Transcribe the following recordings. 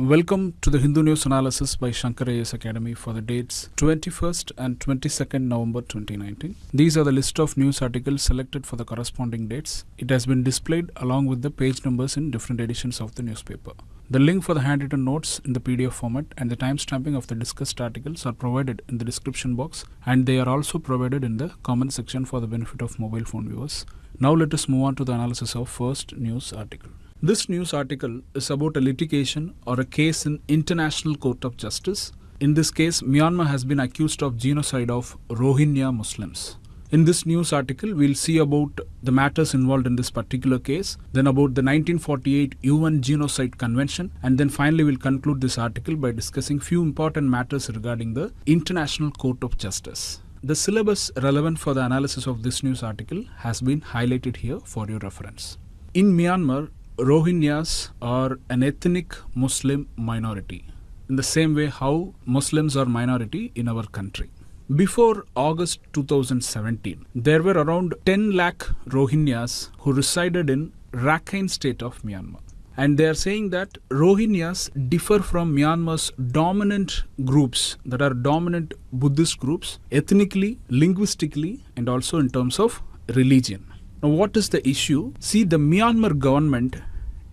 Welcome to the Hindu News Analysis by Shankar Academy for the dates 21st and 22nd November 2019. These are the list of news articles selected for the corresponding dates. It has been displayed along with the page numbers in different editions of the newspaper. The link for the handwritten notes in the PDF format and the timestamping of the discussed articles are provided in the description box and they are also provided in the comment section for the benefit of mobile phone viewers. Now let us move on to the analysis of first news article. This news article is about a litigation or a case in International Court of Justice. In this case, Myanmar has been accused of genocide of Rohingya Muslims. In this news article, we'll see about the matters involved in this particular case, then about the 1948 UN Genocide Convention, and then finally we'll conclude this article by discussing few important matters regarding the International Court of Justice. The syllabus relevant for the analysis of this news article has been highlighted here for your reference. In Myanmar, Rohingyas are an ethnic Muslim minority, in the same way how Muslims are minority in our country. Before August 2017, there were around 10 lakh Rohingyas who resided in Rakhine state of Myanmar. And they are saying that Rohingyas differ from Myanmar's dominant groups that are dominant Buddhist groups ethnically, linguistically, and also in terms of religion. Now, what is the issue? See, the Myanmar government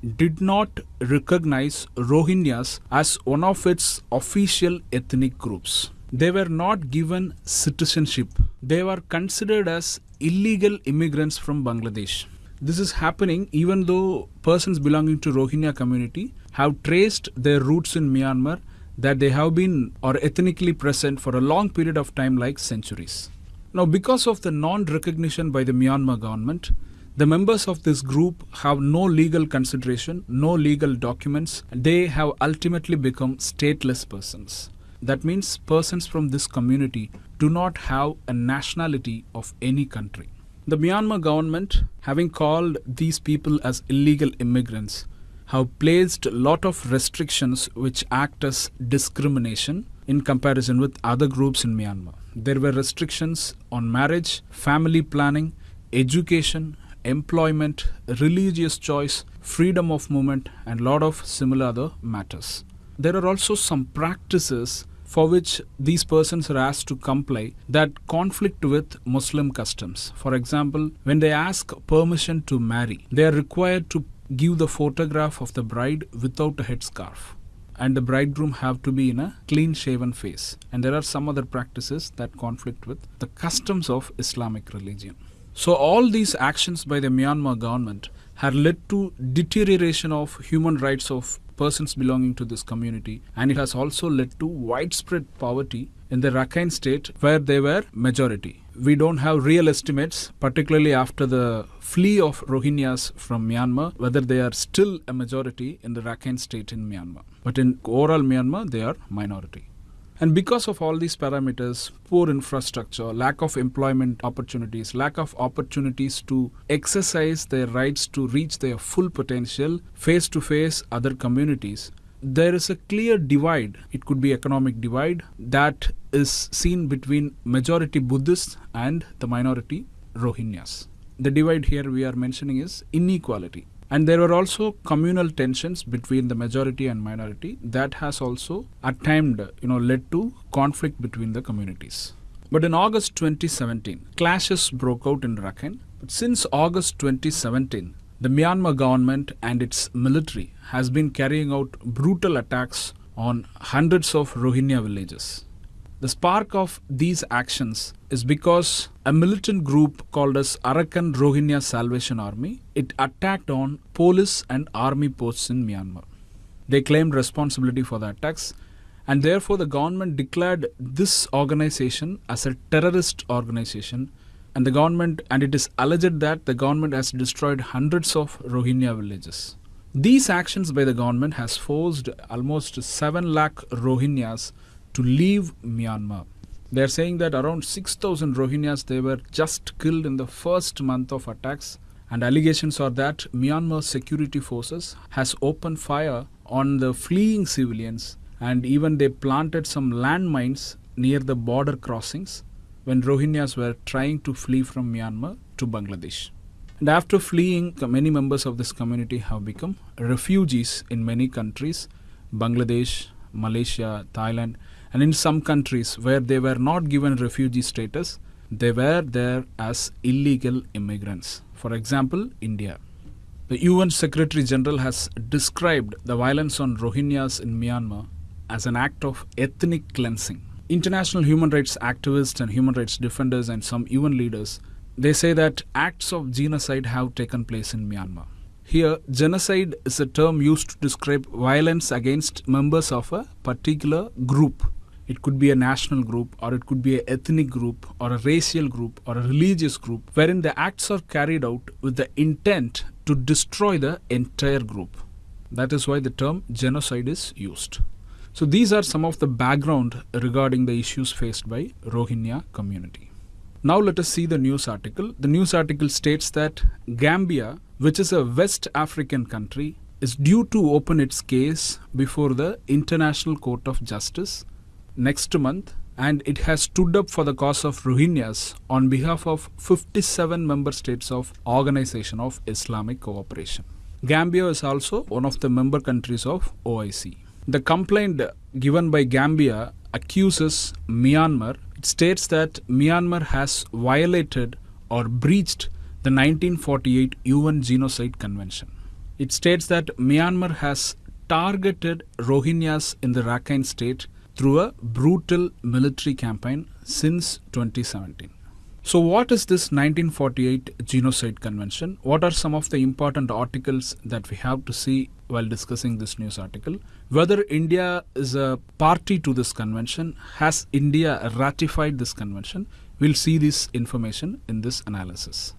did not recognize Rohingyas as one of its official ethnic groups. They were not given citizenship. They were considered as illegal immigrants from Bangladesh. This is happening even though persons belonging to Rohingya community have traced their roots in Myanmar that they have been or ethnically present for a long period of time like centuries. Now, because of the non recognition by the Myanmar government, the members of this group have no legal consideration, no legal documents. They have ultimately become stateless persons. That means persons from this community do not have a nationality of any country. The Myanmar government, having called these people as illegal immigrants, have placed a lot of restrictions which act as discrimination in comparison with other groups in Myanmar. There were restrictions on marriage, family planning, education, employment, religious choice, freedom of movement, and lot of similar other matters. There are also some practices for which these persons are asked to comply that conflict with Muslim customs. For example, when they ask permission to marry, they are required to give the photograph of the bride without a headscarf and the bridegroom have to be in a clean shaven face and there are some other practices that conflict with the customs of islamic religion so all these actions by the myanmar government have led to deterioration of human rights of persons belonging to this community and it has also led to widespread poverty in the Rakhine state where they were majority. We don't have real estimates, particularly after the flee of Rohingyas from Myanmar, whether they are still a majority in the Rakhine state in Myanmar. But in overall Myanmar, they are minority. And because of all these parameters, poor infrastructure, lack of employment opportunities, lack of opportunities to exercise their rights to reach their full potential face to face other communities, there is a clear divide. It could be economic divide that is seen between majority Buddhists and the minority Rohingyas. The divide here we are mentioning is inequality. And there were also communal tensions between the majority and minority that has also at times you know led to conflict between the communities. But in August 2017, clashes broke out in Rakhine. But since August 2017, the Myanmar government and its military has been carrying out brutal attacks on hundreds of Rohingya villages. The spark of these actions is because a militant group called as Arakan Rohingya Salvation Army, it attacked on police and army posts in Myanmar. They claimed responsibility for the attacks and therefore the government declared this organization as a terrorist organization and the government and it is alleged that the government has destroyed hundreds of Rohingya villages. These actions by the government has forced almost 7 lakh Rohingyas to leave Myanmar. They are saying that around 6,000 Rohingyas they were just killed in the first month of attacks and allegations are that Myanmar security forces has opened fire on the fleeing civilians and even they planted some landmines near the border crossings when Rohingyas were trying to flee from Myanmar to Bangladesh. And after fleeing, many members of this community have become refugees in many countries Bangladesh, Malaysia, Thailand, and in some countries where they were not given refugee status, they were there as illegal immigrants. For example, India. The UN Secretary General has described the violence on Rohingyas in Myanmar as an act of ethnic cleansing. International human rights activists and human rights defenders and some UN leaders they say that acts of genocide have taken place in Myanmar. Here, genocide is a term used to describe violence against members of a particular group. It could be a national group, or it could be an ethnic group, or a racial group, or a religious group, wherein the acts are carried out with the intent to destroy the entire group. That is why the term genocide is used. So these are some of the background regarding the issues faced by Rohingya community. Now let us see the news article. The news article states that Gambia, which is a West African country, is due to open its case before the International Court of Justice next month and it has stood up for the cause of Rohingyas on behalf of 57 member states of Organization of Islamic Cooperation. Gambia is also one of the member countries of OIC. The complaint given by Gambia accuses Myanmar. It states that Myanmar has violated or breached the 1948 UN Genocide Convention. It states that Myanmar has targeted Rohingyas in the Rakhine state through a brutal military campaign since 2017. So, what is this 1948 Genocide Convention? What are some of the important articles that we have to see while discussing this news article? Whether India is a party to this convention, has India ratified this convention? We'll see this information in this analysis.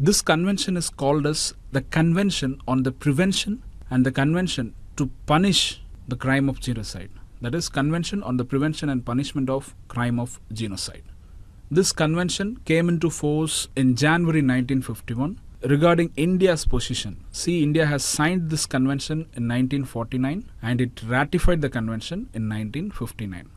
This convention is called as the Convention on the Prevention and the Convention to Punish the Crime of Genocide. That is, Convention on the Prevention and Punishment of Crime of Genocide. This convention came into force in January 1951 regarding India's position. See, India has signed this convention in 1949 and it ratified the convention in 1959.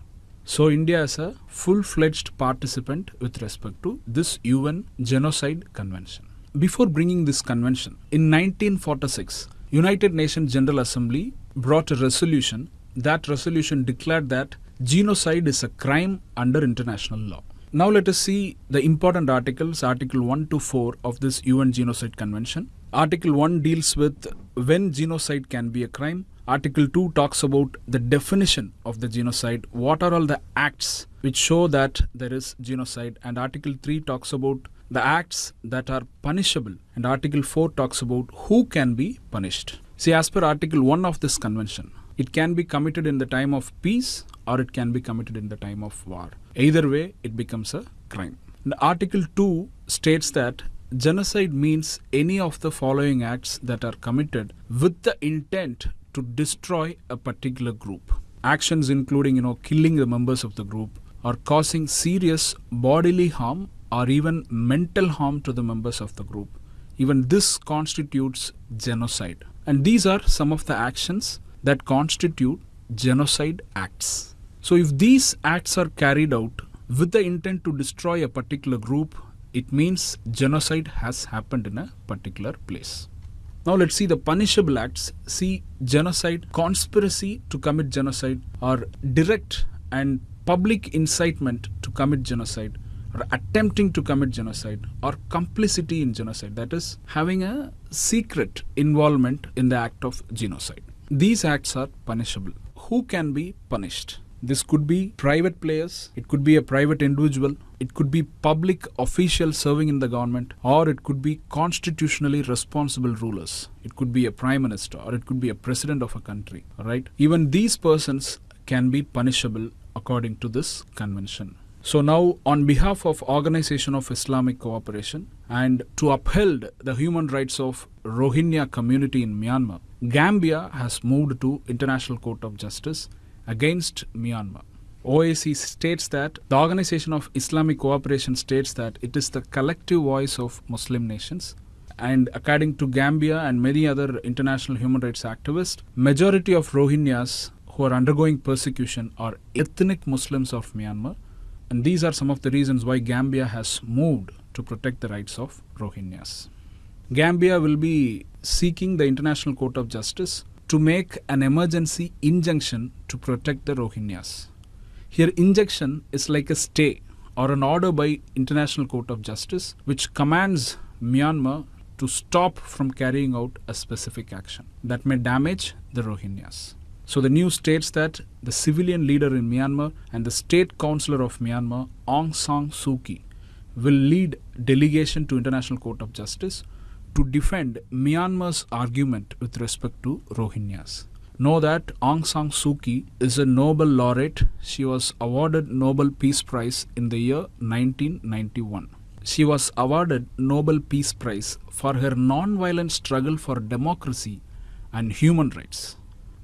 So, India is a full fledged participant with respect to this UN Genocide Convention. Before bringing this convention, in 1946, United Nations General Assembly brought a resolution. That resolution declared that genocide is a crime under international law. Now let us see the important articles, Article 1 to 4 of this UN Genocide Convention. Article 1 deals with when genocide can be a crime. Article 2 talks about the definition of the genocide, what are all the acts which show that there is genocide, and Article 3 talks about the acts that are punishable, and Article 4 talks about who can be punished. See, as per Article 1 of this convention, it can be committed in the time of peace or it can be committed in the time of war. Either way, it becomes a crime. And Article 2 states that genocide means any of the following acts that are committed with the intent to destroy a particular group. Actions including, you know, killing the members of the group or causing serious bodily harm or even mental harm to the members of the group. Even this constitutes genocide. And these are some of the actions that constitute genocide acts. So, if these acts are carried out with the intent to destroy a particular group, it means genocide has happened in a particular place. Now, let's see the punishable acts. See genocide, conspiracy to commit genocide, or direct and public incitement to commit genocide, or attempting to commit genocide, or complicity in genocide, that is, having a secret involvement in the act of genocide. These acts are punishable. Who can be punished? This could be private players, it could be a private individual, it could be public officials serving in the government, or it could be constitutionally responsible rulers. It could be a prime minister, or it could be a president of a country. Right? Even these persons can be punishable according to this convention. So now, on behalf of Organization of Islamic Cooperation and to uphold the human rights of Rohingya community in Myanmar, Gambia has moved to International Court of Justice against Myanmar. OIC states that the Organization of Islamic Cooperation states that it is the collective voice of Muslim nations and according to Gambia and many other international human rights activists, majority of Rohingyas who are undergoing persecution are ethnic Muslims of Myanmar and these are some of the reasons why Gambia has moved to protect the rights of Rohingyas. Gambia will be seeking the International Court of Justice to make an emergency injunction to protect the Rohingyas. Here, injunction is like a stay or an order by International Court of Justice which commands Myanmar to stop from carrying out a specific action that may damage the Rohingyas. So the news states that the civilian leader in Myanmar and the state counsellor of Myanmar, Aung San Suu Kyi, will lead delegation to International Court of Justice to defend Myanmar's argument with respect to Rohingyas. Know that Aung San Suu Kyi is a Nobel laureate. She was awarded Nobel Peace Prize in the year 1991. She was awarded Nobel Peace Prize for her non-violent struggle for democracy and human rights.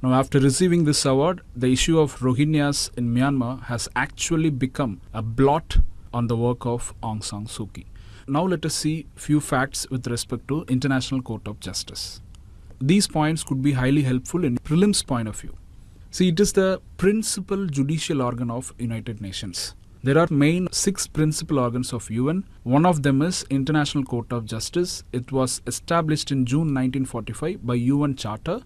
Now, after receiving this award, the issue of Rohingyas in Myanmar has actually become a blot on the work of Aung San Suu Kyi. Now, let us see few facts with respect to International Court of Justice. These points could be highly helpful in prelims point of view. See, it is the principal judicial organ of United Nations. There are main six principal organs of UN. One of them is International Court of Justice. It was established in June 1945 by UN Charter.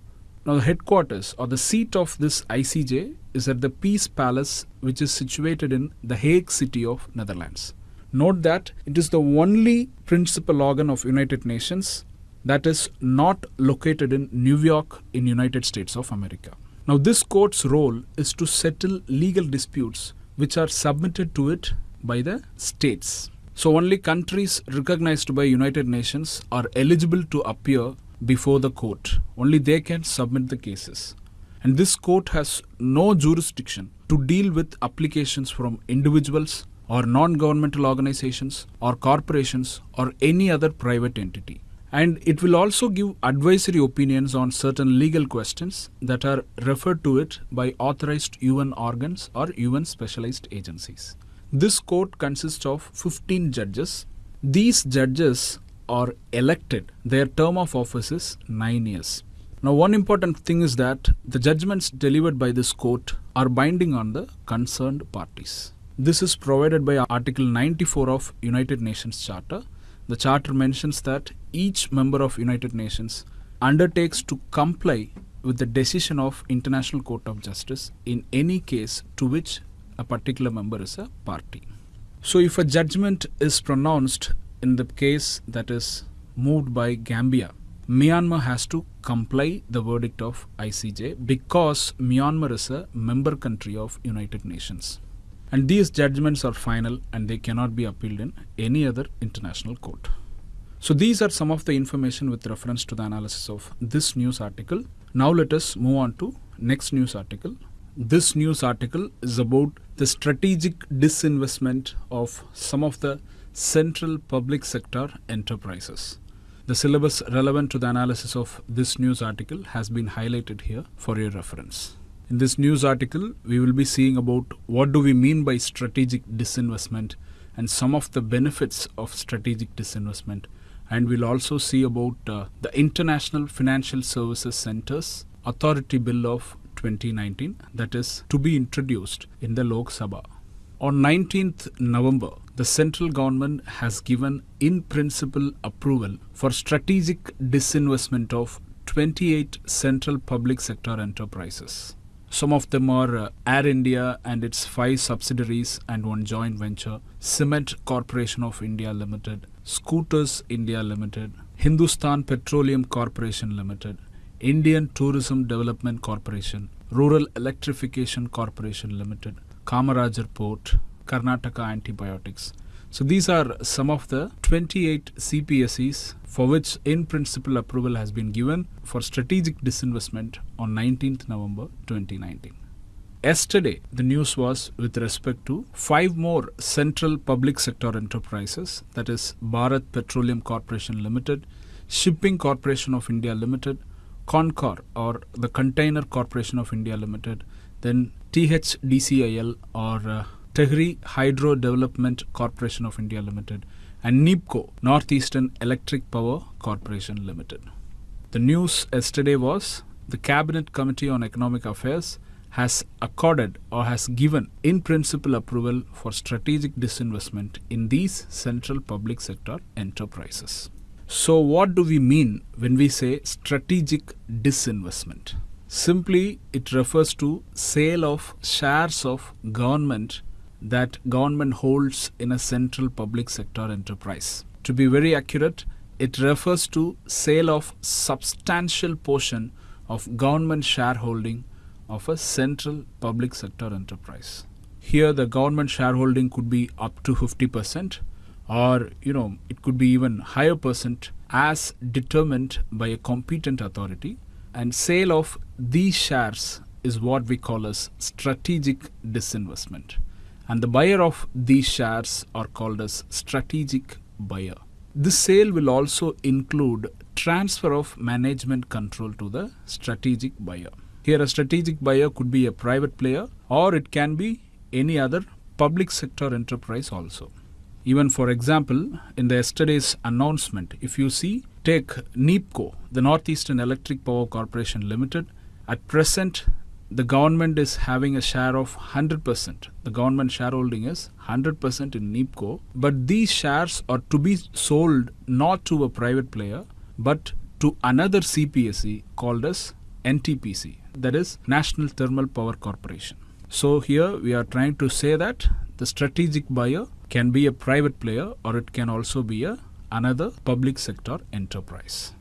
Now the headquarters or the seat of this ICJ is at the Peace Palace which is situated in the Hague city of Netherlands. Note that it is the only principal organ of United Nations that is not located in New York in United States of America. Now this court's role is to settle legal disputes which are submitted to it by the states. So only countries recognized by United Nations are eligible to appear before the court. Only they can submit the cases. And this court has no jurisdiction to deal with applications from individuals or non-governmental organizations or corporations or any other private entity. And it will also give advisory opinions on certain legal questions that are referred to it by authorized UN organs or UN specialized agencies. This court consists of 15 judges. These judges are elected. Their term of office is 9 years. Now, one important thing is that the judgments delivered by this court are binding on the concerned parties. This is provided by Article 94 of United Nations Charter the charter mentions that each member of United Nations undertakes to comply with the decision of International Court of Justice in any case to which a particular member is a party. So if a judgment is pronounced in the case that is moved by Gambia, Myanmar has to comply the verdict of ICJ because Myanmar is a member country of United Nations. And these judgments are final and they cannot be appealed in any other international court. So these are some of the information with reference to the analysis of this news article. Now let us move on to next news article. This news article is about the strategic disinvestment of some of the central public sector enterprises. The syllabus relevant to the analysis of this news article has been highlighted here for your reference. In this news article, we will be seeing about what do we mean by strategic disinvestment and some of the benefits of strategic disinvestment. And we'll also see about uh, the International Financial Services Centers Authority Bill of 2019 that is to be introduced in the Lok Sabha. On 19th November, the central government has given in principle approval for strategic disinvestment of 28 central public sector enterprises. Some of them are uh, Air India and its five subsidiaries and one joint venture, Cement Corporation of India Limited, Scooters India Limited, Hindustan Petroleum Corporation Limited, Indian Tourism Development Corporation, Rural Electrification Corporation Limited, Kamarajar Port, Karnataka Antibiotics. So these are some of the 28 CPSEs for which in principle approval has been given for strategic disinvestment on 19th November 2019. Yesterday, the news was with respect to five more central public sector enterprises that is Bharat Petroleum Corporation Limited, Shipping Corporation of India Limited, Concor or the Container Corporation of India Limited, then THDCIL or uh, Tehri Hydro Development Corporation of India Limited, and NEEPCO, Northeastern Electric Power Corporation Limited. The news yesterday was the Cabinet Committee on Economic Affairs has accorded or has given in principle approval for strategic disinvestment in these central public sector enterprises. So, what do we mean when we say strategic disinvestment? Simply, it refers to sale of shares of government that government holds in a central public sector enterprise. To be very accurate, it refers to sale of substantial portion of government shareholding of a central public sector enterprise. Here the government shareholding could be up to 50% or you know it could be even higher percent as determined by a competent authority and sale of these shares is what we call as strategic disinvestment and the buyer of these shares are called as strategic buyer this sale will also include transfer of management control to the strategic buyer here a strategic buyer could be a private player or it can be any other public sector enterprise also even for example in the yesterday's announcement if you see take NEEPCO, the Northeastern Electric Power Corporation Limited. At present, the government is having a share of 100%. The government shareholding is 100% in NEEPCO. But these shares are to be sold not to a private player, but to another CPSE called as NTPC, that is National Thermal Power Corporation. So here we are trying to say that the strategic buyer can be a private player or it can also be a another public sector enterprise.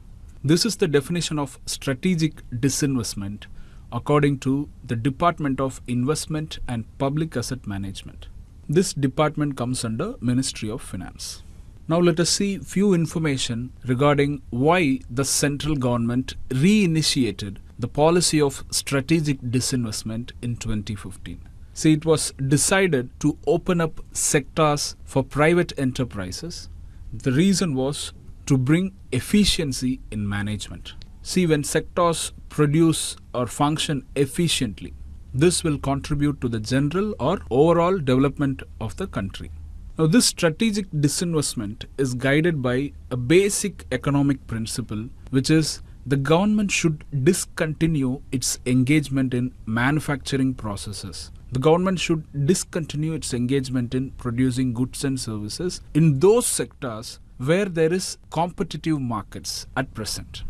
This is the definition of strategic disinvestment according to the Department of Investment and Public Asset Management. This department comes under Ministry of Finance. Now let us see few information regarding why the central government reinitiated the policy of strategic disinvestment in 2015. See, it was decided to open up sectors for private enterprises the reason was to bring efficiency in management. See, when sectors produce or function efficiently, this will contribute to the general or overall development of the country. Now, this strategic disinvestment is guided by a basic economic principle, which is the government should discontinue its engagement in manufacturing processes the government should discontinue its engagement in producing goods and services in those sectors where there is competitive markets at present.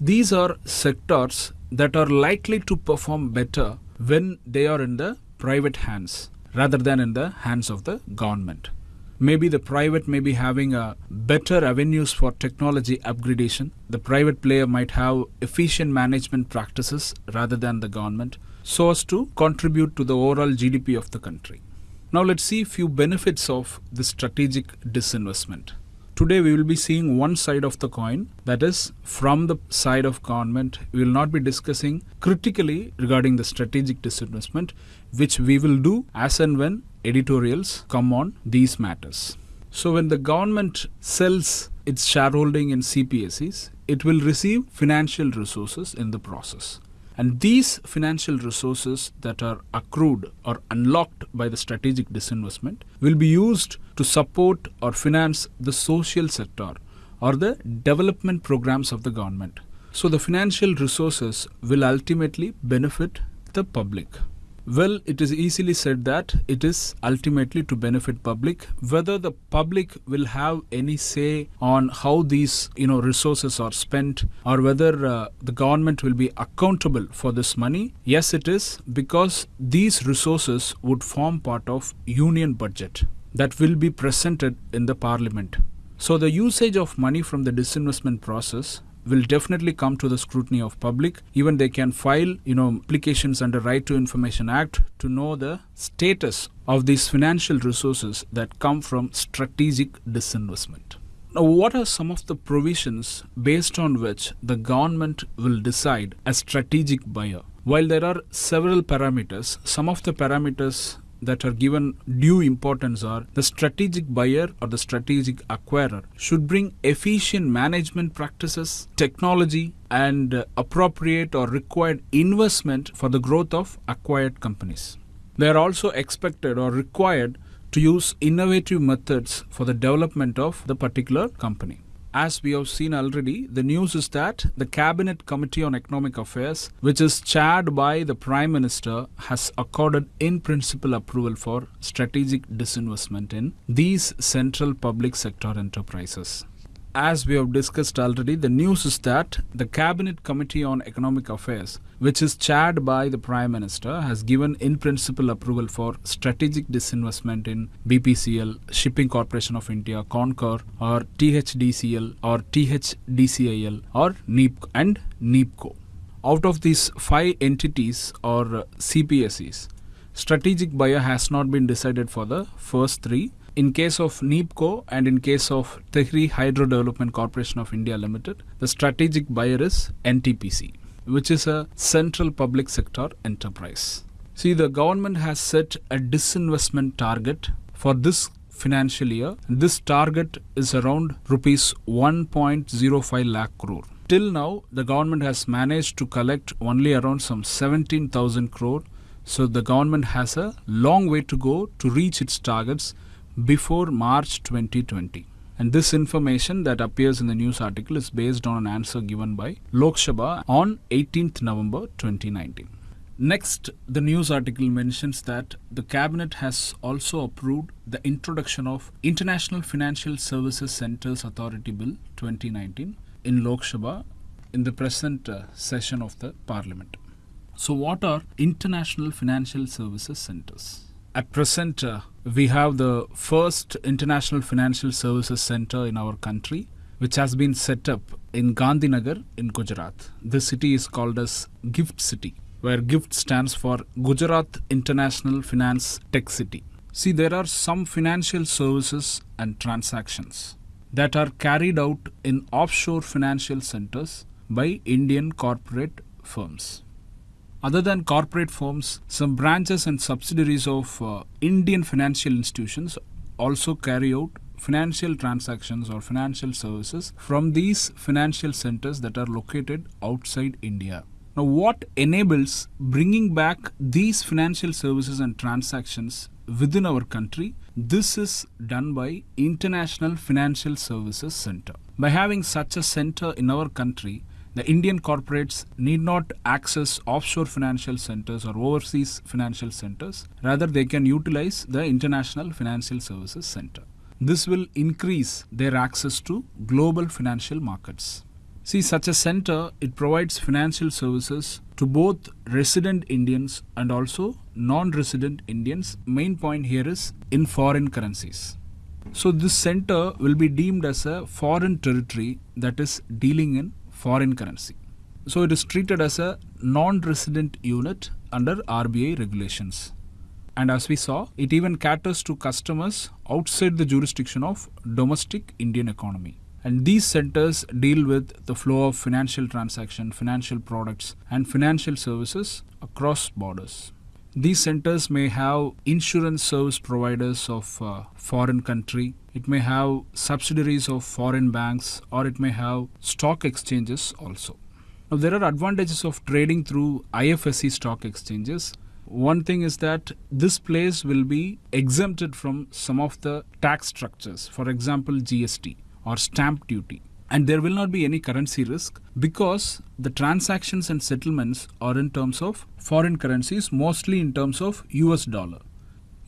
These are sectors that are likely to perform better when they are in the private hands rather than in the hands of the government. Maybe the private may be having a better avenues for technology upgradation. The private player might have efficient management practices rather than the government so as to contribute to the overall GDP of the country. Now let's see a few benefits of the strategic disinvestment. Today we will be seeing one side of the coin that is from the side of government. We will not be discussing critically regarding the strategic disinvestment which we will do as and when editorials come on these matters. So when the government sells its shareholding in CPSEs, it will receive financial resources in the process. And these financial resources that are accrued or unlocked by the strategic disinvestment will be used to support or finance the social sector or the development programs of the government. So the financial resources will ultimately benefit the public. Well, it is easily said that it is ultimately to benefit public. Whether the public will have any say on how these you know resources are spent, or whether uh, the government will be accountable for this money, yes, it is because these resources would form part of union budget that will be presented in the parliament. So the usage of money from the disinvestment process will definitely come to the scrutiny of public. Even they can file you know applications under right to information act to know the status of these financial resources that come from strategic disinvestment. Now what are some of the provisions based on which the government will decide a strategic buyer? While there are several parameters some of the parameters that are given due importance are the strategic buyer or the strategic acquirer should bring efficient management practices, technology, and uh, appropriate or required investment for the growth of acquired companies. They are also expected or required to use innovative methods for the development of the particular company as we have seen already, the news is that the Cabinet Committee on Economic Affairs, which is chaired by the Prime Minister, has accorded in principle approval for strategic disinvestment in these central public sector enterprises. As we have discussed already, the news is that the Cabinet Committee on Economic Affairs, which is chaired by the Prime Minister, has given in principle approval for strategic disinvestment in BPCL, Shipping Corporation of India, Concor, or THDCL, or THDCIL, or NEEP and NEEPCO. Out of these five entities or CPSEs, strategic buyer has not been decided for the first three in case of NEEPCO and in case of Tehri Hydro Development Corporation of India Limited, the strategic buyer is NTPC, which is a central public sector enterprise. See, the government has set a disinvestment target for this financial year. This target is around rupees 1.05 lakh crore. Till now, the government has managed to collect only around some 17,000 crore. So the government has a long way to go to reach its targets before March 2020. And this information that appears in the news article is based on an answer given by Lok Sabha on 18th November 2019. Next, the news article mentions that the cabinet has also approved the introduction of International Financial Services Centers Authority Bill 2019 in Lok Sabha in the present uh, session of the parliament. So, what are international financial services centers? At present, uh, we have the first international financial services center in our country, which has been set up in Gandhinagar in Gujarat. This city is called as Gift City, where GIFT stands for Gujarat International Finance Tech City. See, there are some financial services and transactions that are carried out in offshore financial centers by Indian corporate firms. Other than corporate firms, some branches and subsidiaries of uh, Indian financial institutions also carry out financial transactions or financial services from these financial centers that are located outside India. Now, what enables bringing back these financial services and transactions within our country? This is done by International Financial Services Center. By having such a center in our country, the Indian corporates need not access offshore financial centers or overseas financial centers. Rather, they can utilize the International Financial Services Center. This will increase their access to global financial markets. See, such a center, it provides financial services to both resident Indians and also non-resident Indians. Main point here is in foreign currencies. So this center will be deemed as a foreign territory that is dealing in foreign currency. So it is treated as a non-resident unit under RBI regulations. And as we saw, it even caters to customers outside the jurisdiction of domestic Indian economy. And these centers deal with the flow of financial transaction, financial products, and financial services across borders. These centers may have insurance service providers of uh, foreign country. It may have subsidiaries of foreign banks or it may have stock exchanges also. Now there are advantages of trading through IFSC stock exchanges. One thing is that this place will be exempted from some of the tax structures, for example GST or stamp duty and there will not be any currency risk because the transactions and settlements are in terms of foreign currencies, mostly in terms of US dollar.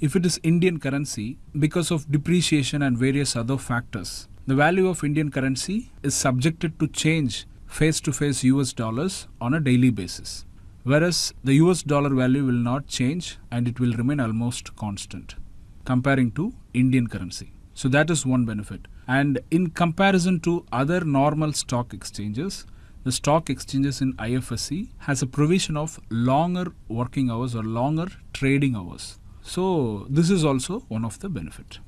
If it is Indian currency, because of depreciation and various other factors, the value of Indian currency is subjected to change face to face US dollars on a daily basis. Whereas the US dollar value will not change and it will remain almost constant comparing to Indian currency. So that is one benefit. And in comparison to other normal stock exchanges, the stock exchanges in IFSC has a provision of longer working hours or longer trading hours. So this is also one of the benefit.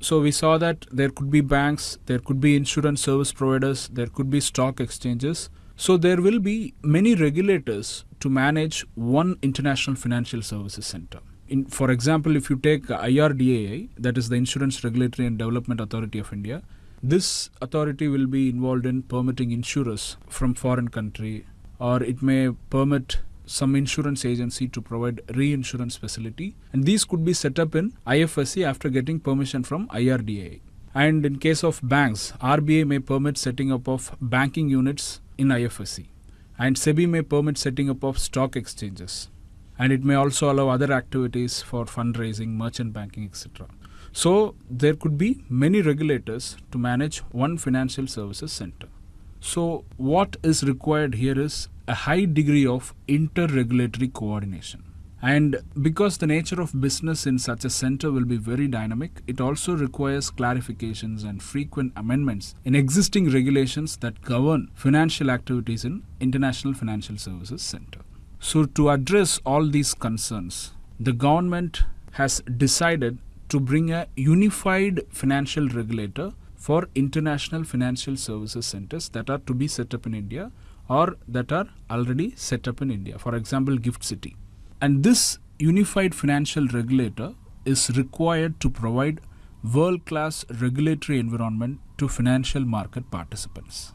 So we saw that there could be banks, there could be insurance service providers, there could be stock exchanges. So there will be many regulators to manage one international financial services center in, for example, if you take IRDAI, that is the Insurance Regulatory and Development Authority of India, this authority will be involved in permitting insurers from foreign country, or it may permit some insurance agency to provide reinsurance facility, and these could be set up in IFSC after getting permission from IRDAI. And in case of banks, RBA may permit setting up of banking units in IFSC, and SEBI may permit setting up of stock exchanges and it may also allow other activities for fundraising, merchant banking, etc. So there could be many regulators to manage one financial services center. So what is required here is a high degree of inter-regulatory coordination. And because the nature of business in such a center will be very dynamic, it also requires clarifications and frequent amendments in existing regulations that govern financial activities in International Financial Services Center. So to address all these concerns, the government has decided to bring a unified financial regulator for international financial services centers that are to be set up in India or that are already set up in India. For example, Gift City. And this unified financial regulator is required to provide world class regulatory environment to financial market participants.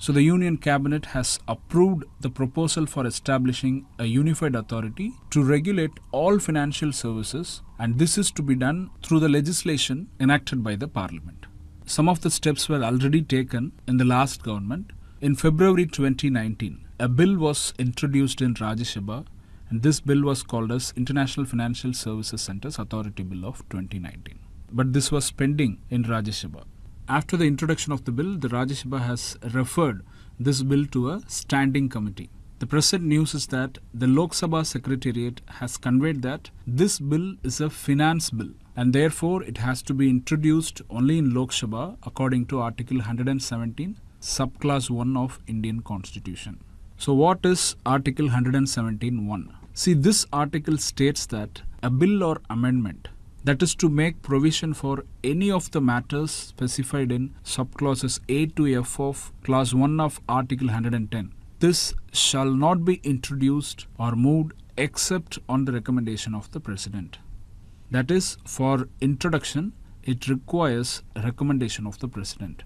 So the Union Cabinet has approved the proposal for establishing a unified authority to regulate all financial services and this is to be done through the legislation enacted by the parliament. Some of the steps were already taken in the last government. In February 2019, a bill was introduced in Rajya Sabha and this bill was called as International Financial Services Centers Authority Bill of 2019. But this was pending in Rajya Sabha. After the introduction of the bill, the Rajya Sabha has referred this bill to a standing committee. The present news is that the Lok Sabha Secretariat has conveyed that this bill is a finance bill and therefore it has to be introduced only in Lok Sabha according to Article 117, subclause 1 of Indian Constitution. So what is Article 117.1? See, this article states that a bill or amendment that is to make provision for any of the matters specified in subclauses A to F of clause 1 of article 110 this shall not be introduced or moved except on the recommendation of the president. That is for introduction it requires recommendation of the president.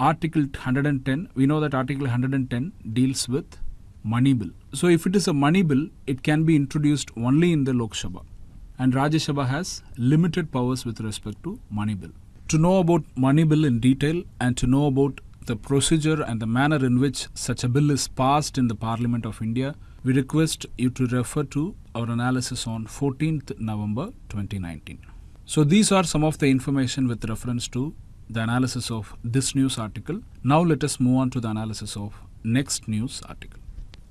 Article 110 we know that article 110 deals with money bill. So if it is a money bill it can be introduced only in the lok sabha and Rajya Sabha has limited powers with respect to money bill. To know about money bill in detail and to know about the procedure and the manner in which such a bill is passed in the Parliament of India, we request you to refer to our analysis on 14th November 2019. So these are some of the information with reference to the analysis of this news article. Now let us move on to the analysis of next news article.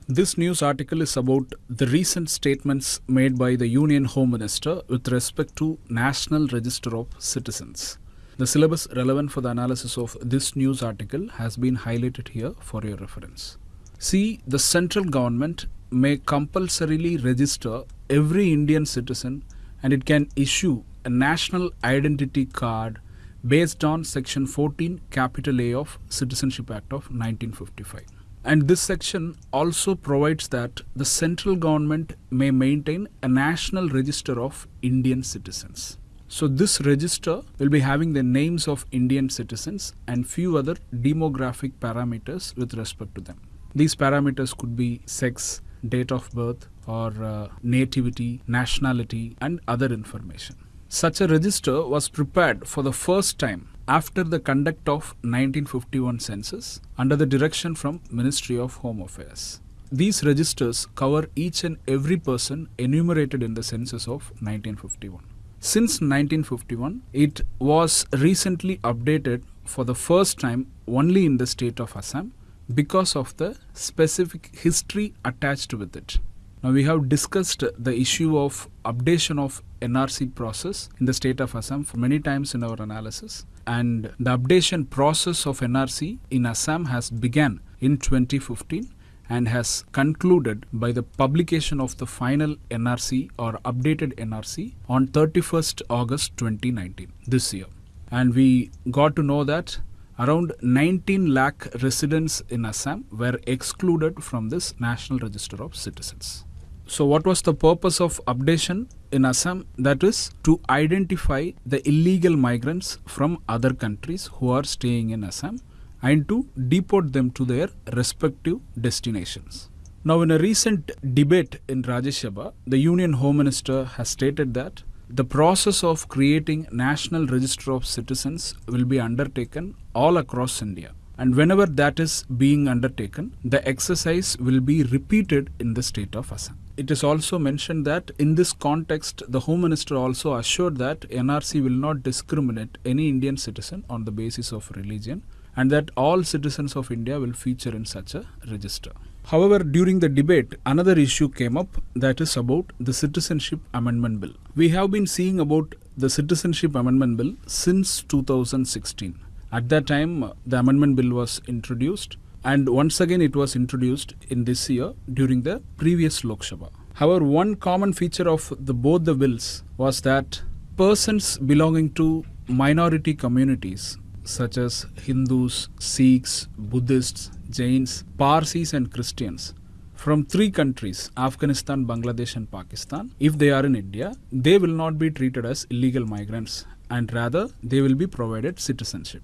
This news article is about the recent statements made by the Union Home Minister with respect to National Register of Citizens. The syllabus relevant for the analysis of this news article has been highlighted here for your reference. See, the central government may compulsorily register every Indian citizen and it can issue a national identity card based on section 14 capital A of Citizenship Act of 1955. And this section also provides that the central government may maintain a national register of Indian citizens. So this register will be having the names of Indian citizens and few other demographic parameters with respect to them. These parameters could be sex, date of birth or uh, nativity, nationality and other information. Such a register was prepared for the first time after the conduct of 1951 census under the direction from Ministry of Home Affairs. These registers cover each and every person enumerated in the census of 1951. Since 1951, it was recently updated for the first time only in the state of Assam because of the specific history attached with it. Now we have discussed the issue of updation of NRC process in the state of Assam for many times in our analysis and the updation process of NRC in Assam has begun in 2015 and has concluded by the publication of the final NRC or updated NRC on 31st August 2019 this year and we got to know that around 19 lakh residents in Assam were excluded from this National Register of Citizens. So, what was the purpose of updation in Assam? That is to identify the illegal migrants from other countries who are staying in Assam and to deport them to their respective destinations. Now, in a recent debate in Rajya Sabha, the Union Home Minister has stated that the process of creating National Register of Citizens will be undertaken all across India. And whenever that is being undertaken, the exercise will be repeated in the state of Assam. It is also mentioned that in this context, the Home Minister also assured that NRC will not discriminate any Indian citizen on the basis of religion and that all citizens of India will feature in such a register. However, during the debate, another issue came up that is about the Citizenship Amendment Bill. We have been seeing about the Citizenship Amendment Bill since 2016. At that time, the Amendment Bill was introduced and once again it was introduced in this year during the previous Lok Sabha. However, one common feature of the both the bills was that persons belonging to minority communities such as Hindus, Sikhs, Buddhists, Jains, Parsis and Christians from three countries Afghanistan, Bangladesh and Pakistan if they are in India they will not be treated as illegal migrants and rather they will be provided citizenship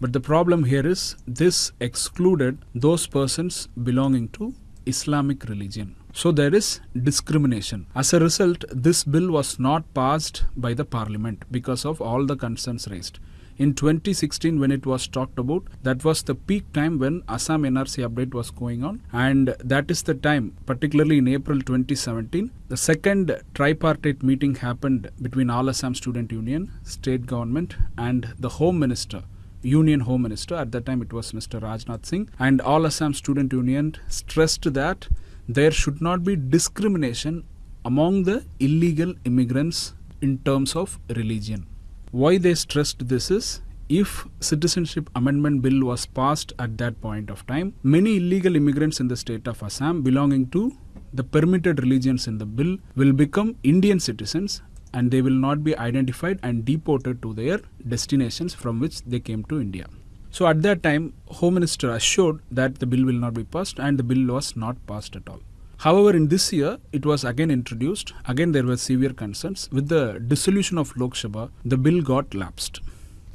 but the problem here is this excluded those persons belonging to Islamic religion. So there is discrimination. As a result, this bill was not passed by the parliament because of all the concerns raised. In 2016, when it was talked about, that was the peak time when Assam NRC update was going on, and that is the time, particularly in April 2017, the second tripartite meeting happened between All Assam Student Union, state government, and the Home Minister Union Home Minister, at that time it was Mr. Rajnath Singh, and all Assam Student Union stressed that there should not be discrimination among the illegal immigrants in terms of religion. Why they stressed this is if citizenship amendment bill was passed at that point of time, many illegal immigrants in the state of Assam belonging to the permitted religions in the bill will become Indian citizens and they will not be identified and deported to their destinations from which they came to India. So at that time, Home Minister assured that the bill will not be passed and the bill was not passed at all. However, in this year, it was again introduced. Again, there were severe concerns. With the dissolution of Lok Sabha, the bill got lapsed.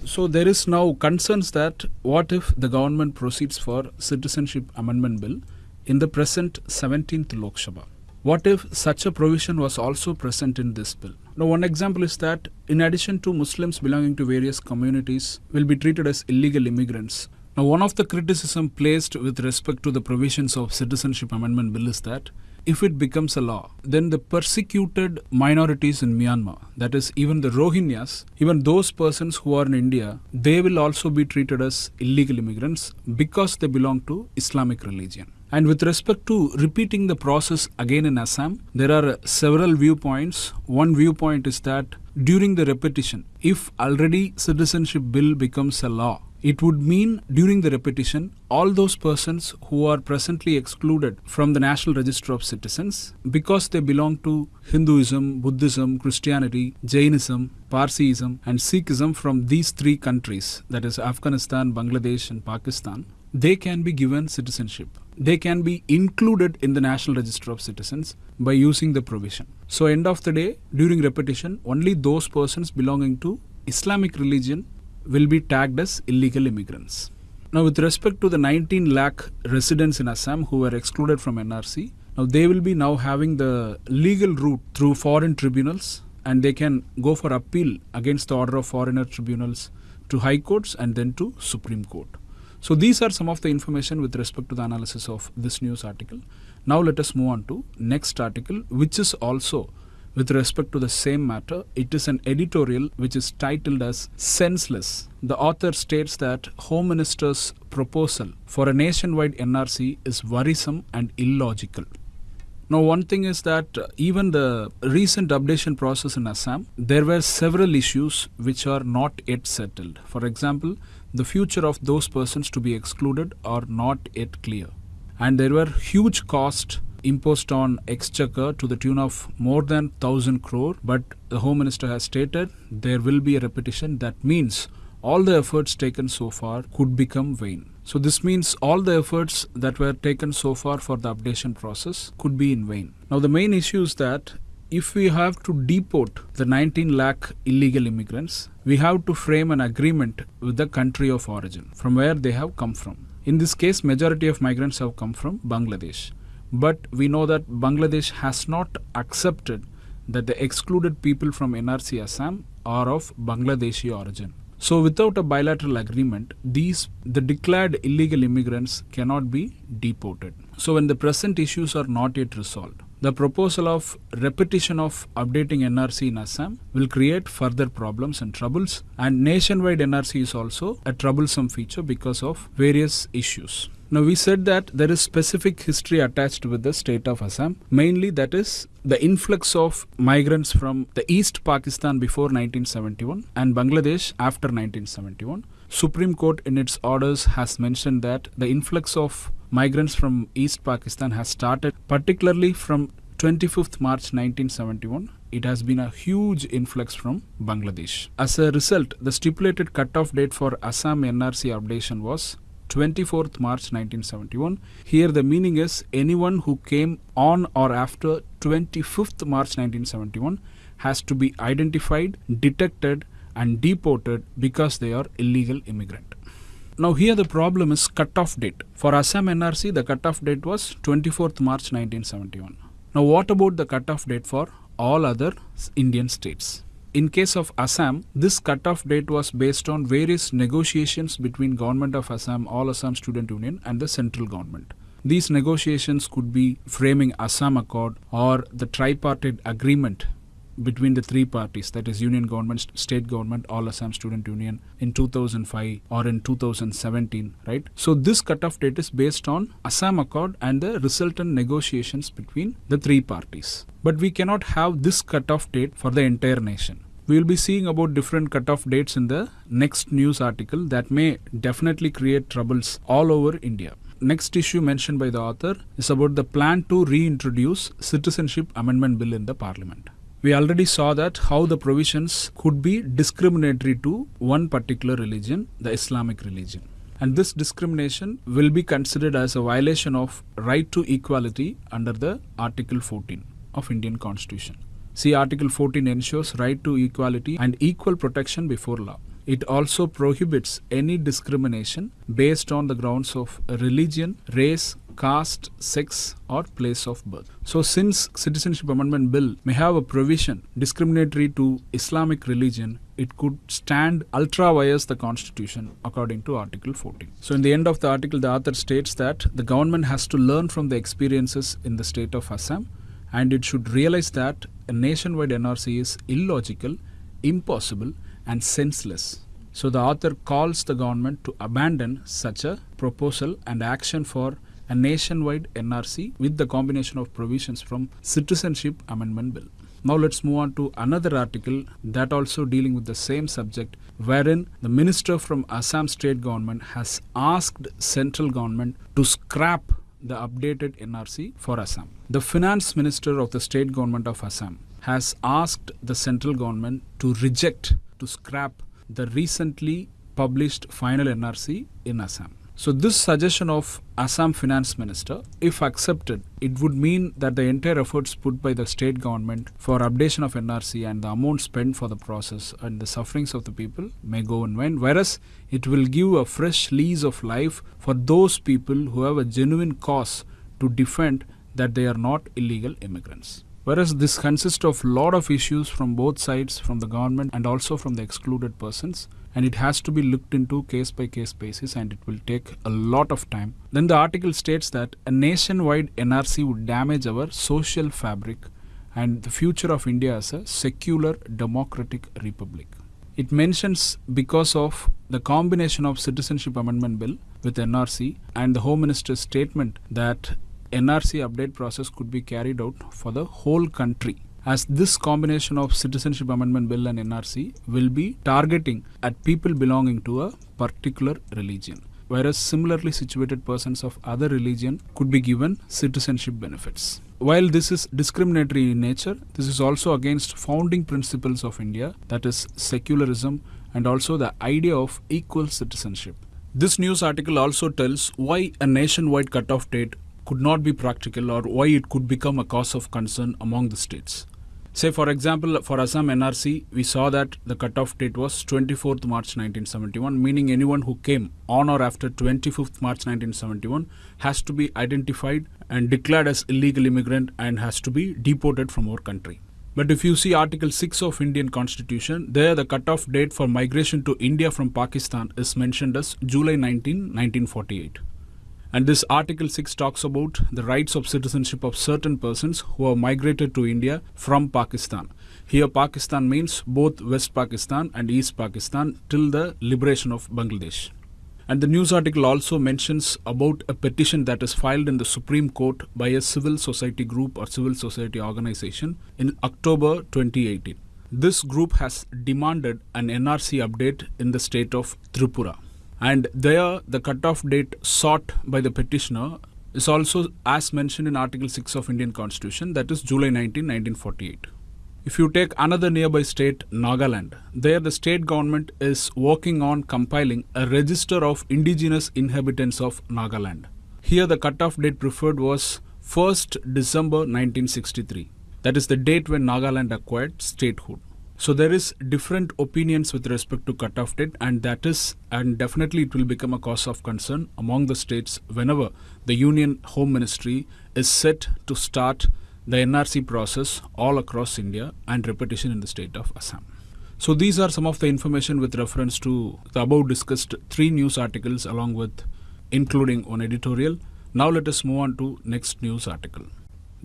So there is now concerns that what if the government proceeds for citizenship amendment bill in the present 17th Lok Sabha? What if such a provision was also present in this bill? Now, one example is that in addition to Muslims belonging to various communities will be treated as illegal immigrants. Now, one of the criticism placed with respect to the provisions of Citizenship Amendment Bill is that if it becomes a law, then the persecuted minorities in Myanmar, that is, even the Rohingyas, even those persons who are in India, they will also be treated as illegal immigrants because they belong to Islamic religion. And with respect to repeating the process again in Assam, there are several viewpoints. One viewpoint is that during the repetition, if already citizenship bill becomes a law, it would mean during the repetition, all those persons who are presently excluded from the National Register of Citizens because they belong to Hinduism, Buddhism, Christianity, Jainism, Parsiism, and Sikhism from these three countries that is, Afghanistan, Bangladesh, and Pakistan they can be given citizenship. They can be included in the National Register of Citizens by using the provision. So, end of the day, during repetition, only those persons belonging to Islamic religion will be tagged as illegal immigrants. Now, with respect to the 19 lakh residents in Assam who were excluded from NRC, now they will be now having the legal route through foreign tribunals and they can go for appeal against the order of foreigner tribunals to high courts and then to Supreme Court. So these are some of the information with respect to the analysis of this news article. Now let us move on to next article which is also with respect to the same matter. It is an editorial which is titled as Senseless. The author states that Home Minister's proposal for a nationwide NRC is worrisome and illogical. Now, one thing is that uh, even the recent updation process in Assam, there were several issues which are not yet settled. For example, the future of those persons to be excluded are not yet clear. And there were huge costs imposed on exchequer to the tune of more than 1000 crore. But the home minister has stated there will be a repetition. That means all the efforts taken so far could become vain. So this means all the efforts that were taken so far for the updation process could be in vain. Now the main issue is that if we have to deport the 19 lakh illegal immigrants, we have to frame an agreement with the country of origin from where they have come from. In this case, majority of migrants have come from Bangladesh. But we know that Bangladesh has not accepted that the excluded people from NRC Assam are of Bangladeshi origin. So without a bilateral agreement, these the declared illegal immigrants cannot be deported. So when the present issues are not yet resolved, the proposal of repetition of updating NRC in Assam will create further problems and troubles. And nationwide NRC is also a troublesome feature because of various issues. Now, we said that there is specific history attached with the state of Assam. Mainly, that is the influx of migrants from the East Pakistan before 1971 and Bangladesh after 1971. Supreme Court in its orders has mentioned that the influx of migrants from East Pakistan has started particularly from 25th March 1971 it has been a huge influx from Bangladesh. As a result, the stipulated cutoff date for Assam NRC updation was 24th March 1971. Here the meaning is anyone who came on or after 25th March 1971 has to be identified, detected and deported because they are illegal immigrant. Now here the problem is cutoff date. For Assam NRC the cutoff date was 24th March 1971. Now what about the cutoff date for all other Indian states? In case of Assam, this cutoff date was based on various negotiations between Government of Assam, All Assam Student Union and the central government. These negotiations could be framing Assam Accord or the tripartite agreement between the three parties that is union government state government all assam student union in 2005 or in 2017 right so this cutoff date is based on assam accord and the resultant negotiations between the three parties but we cannot have this cutoff date for the entire nation we will be seeing about different cutoff dates in the next news article that may definitely create troubles all over India. Next issue mentioned by the author is about the plan to reintroduce Citizenship Amendment Bill in the Parliament. We already saw that how the provisions could be discriminatory to one particular religion, the Islamic religion. And this discrimination will be considered as a violation of right to equality under the Article 14 of Indian Constitution. See Article 14 ensures right to equality and equal protection before law. It also prohibits any discrimination based on the grounds of religion, race, caste, sex, or place of birth. So, since Citizenship Amendment Bill may have a provision discriminatory to Islamic religion, it could stand ultra vires the Constitution according to Article 14. So, in the end of the article, the author states that the government has to learn from the experiences in the state of Assam and it should realize that a nationwide NRC is illogical, impossible, and senseless. So the author calls the government to abandon such a proposal and action for a nationwide NRC with the combination of provisions from Citizenship Amendment Bill. Now let's move on to another article that also dealing with the same subject wherein the minister from Assam state government has asked central government to scrap the updated NRC for Assam. The finance minister of the state government of Assam has asked the central government to reject to scrap the recently published final NRC in Assam. So this suggestion of Assam finance minister, if accepted, it would mean that the entire efforts put by the state government for updation of NRC and the amount spent for the process and the sufferings of the people may go in vain. Whereas it will give a fresh lease of life for those people who have a genuine cause to defend that they are not illegal immigrants. Whereas this consists of lot of issues from both sides, from the government and also from the excluded persons and it has to be looked into case by case basis and it will take a lot of time. Then the article states that a nationwide NRC would damage our social fabric and the future of India as a secular democratic republic. It mentions because of the combination of Citizenship Amendment Bill with NRC and the Home Minister's statement that NRC update process could be carried out for the whole country as this combination of citizenship amendment bill and nrc will be targeting at people belonging to a particular religion whereas similarly situated persons of other religion could be given citizenship benefits while this is discriminatory in nature this is also against founding principles of india that is secularism and also the idea of equal citizenship this news article also tells why a nationwide cutoff date could not be practical or why it could become a cause of concern among the states. Say, for example, for Assam NRC, we saw that the cutoff date was 24th March 1971, meaning anyone who came on or after 25th March 1971 has to be identified and declared as illegal immigrant and has to be deported from our country. But if you see Article 6 of Indian Constitution, there the cutoff date for migration to India from Pakistan is mentioned as July 19, 1948. And this Article 6 talks about the rights of citizenship of certain persons who have migrated to India from Pakistan. Here, Pakistan means both West Pakistan and East Pakistan till the liberation of Bangladesh. And the news article also mentions about a petition that is filed in the Supreme Court by a civil society group or civil society organization in October 2018. This group has demanded an NRC update in the state of Tripura. And there, the cutoff date sought by the petitioner is also as mentioned in Article 6 of Indian Constitution, that is July 19, 1948. If you take another nearby state, Nagaland, there the state government is working on compiling a register of indigenous inhabitants of Nagaland. Here the cutoff date preferred was 1st December 1963. That is the date when Nagaland acquired statehood. So there is different opinions with respect to cutoff date and that is and definitely it will become a cause of concern among the states whenever the Union Home Ministry is set to start the NRC process all across India and repetition in the state of Assam. So these are some of the information with reference to the above discussed three news articles along with including one editorial. Now let us move on to next news article.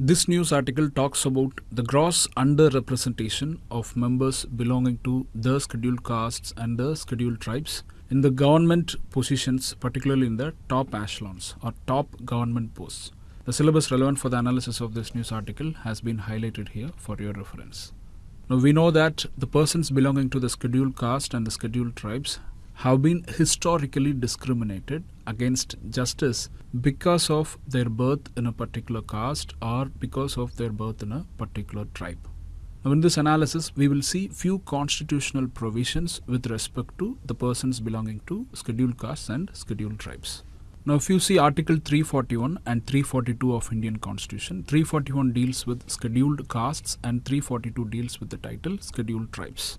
This news article talks about the gross underrepresentation of members belonging to the scheduled castes and the scheduled tribes in the government positions, particularly in the top echelons or top government posts. The syllabus relevant for the analysis of this news article has been highlighted here for your reference. Now we know that the persons belonging to the scheduled caste and the scheduled tribes have been historically discriminated against justice because of their birth in a particular caste or because of their birth in a particular tribe. Now in this analysis we will see few constitutional provisions with respect to the persons belonging to scheduled castes and scheduled tribes. Now if you see Article 341 and 342 of Indian Constitution, 341 deals with scheduled castes and 342 deals with the title scheduled tribes.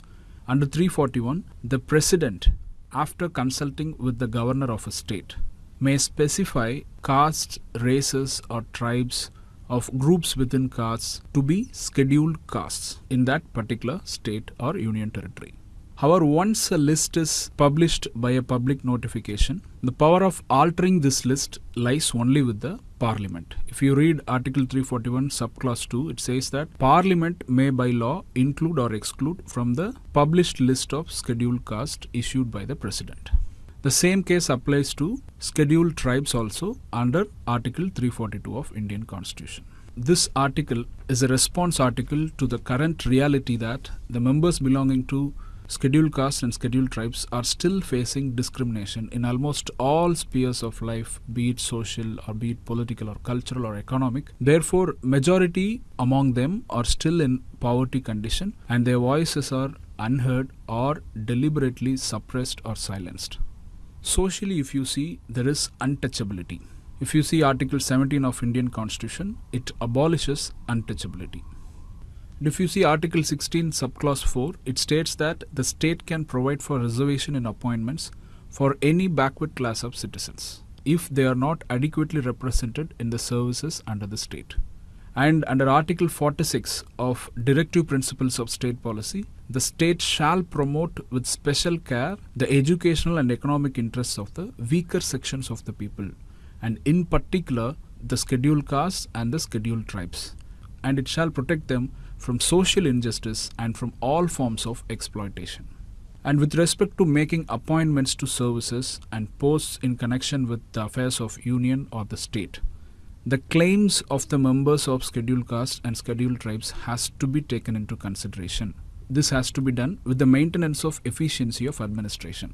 Under 341, the President, after consulting with the governor of a state, may specify castes, races or tribes of groups within castes to be scheduled castes in that particular state or union territory. However, once a list is published by a public notification, the power of altering this list lies only with the Parliament. If you read Article 341, subclause 2, it says that Parliament may by law include or exclude from the published list of scheduled caste issued by the President. The same case applies to scheduled tribes also under Article 342 of Indian Constitution. This article is a response article to the current reality that the members belonging to scheduled castes and scheduled tribes are still facing discrimination in almost all spheres of life, be it social or be it political or cultural or economic. Therefore, majority among them are still in poverty condition and their voices are unheard or deliberately suppressed or silenced. Socially, if you see, there is untouchability. If you see Article 17 of Indian Constitution, it abolishes untouchability. If you see Article 16, subclause 4, it states that the state can provide for reservation in appointments for any backward class of citizens if they are not adequately represented in the services under the state. And under Article 46 of Directive Principles of State Policy, the state shall promote with special care the educational and economic interests of the weaker sections of the people, and in particular the scheduled castes and the scheduled tribes. And it shall protect them from social injustice and from all forms of exploitation. And with respect to making appointments to services and posts in connection with the affairs of union or the state, the claims of the members of scheduled castes and scheduled tribes has to be taken into consideration. This has to be done with the maintenance of efficiency of administration.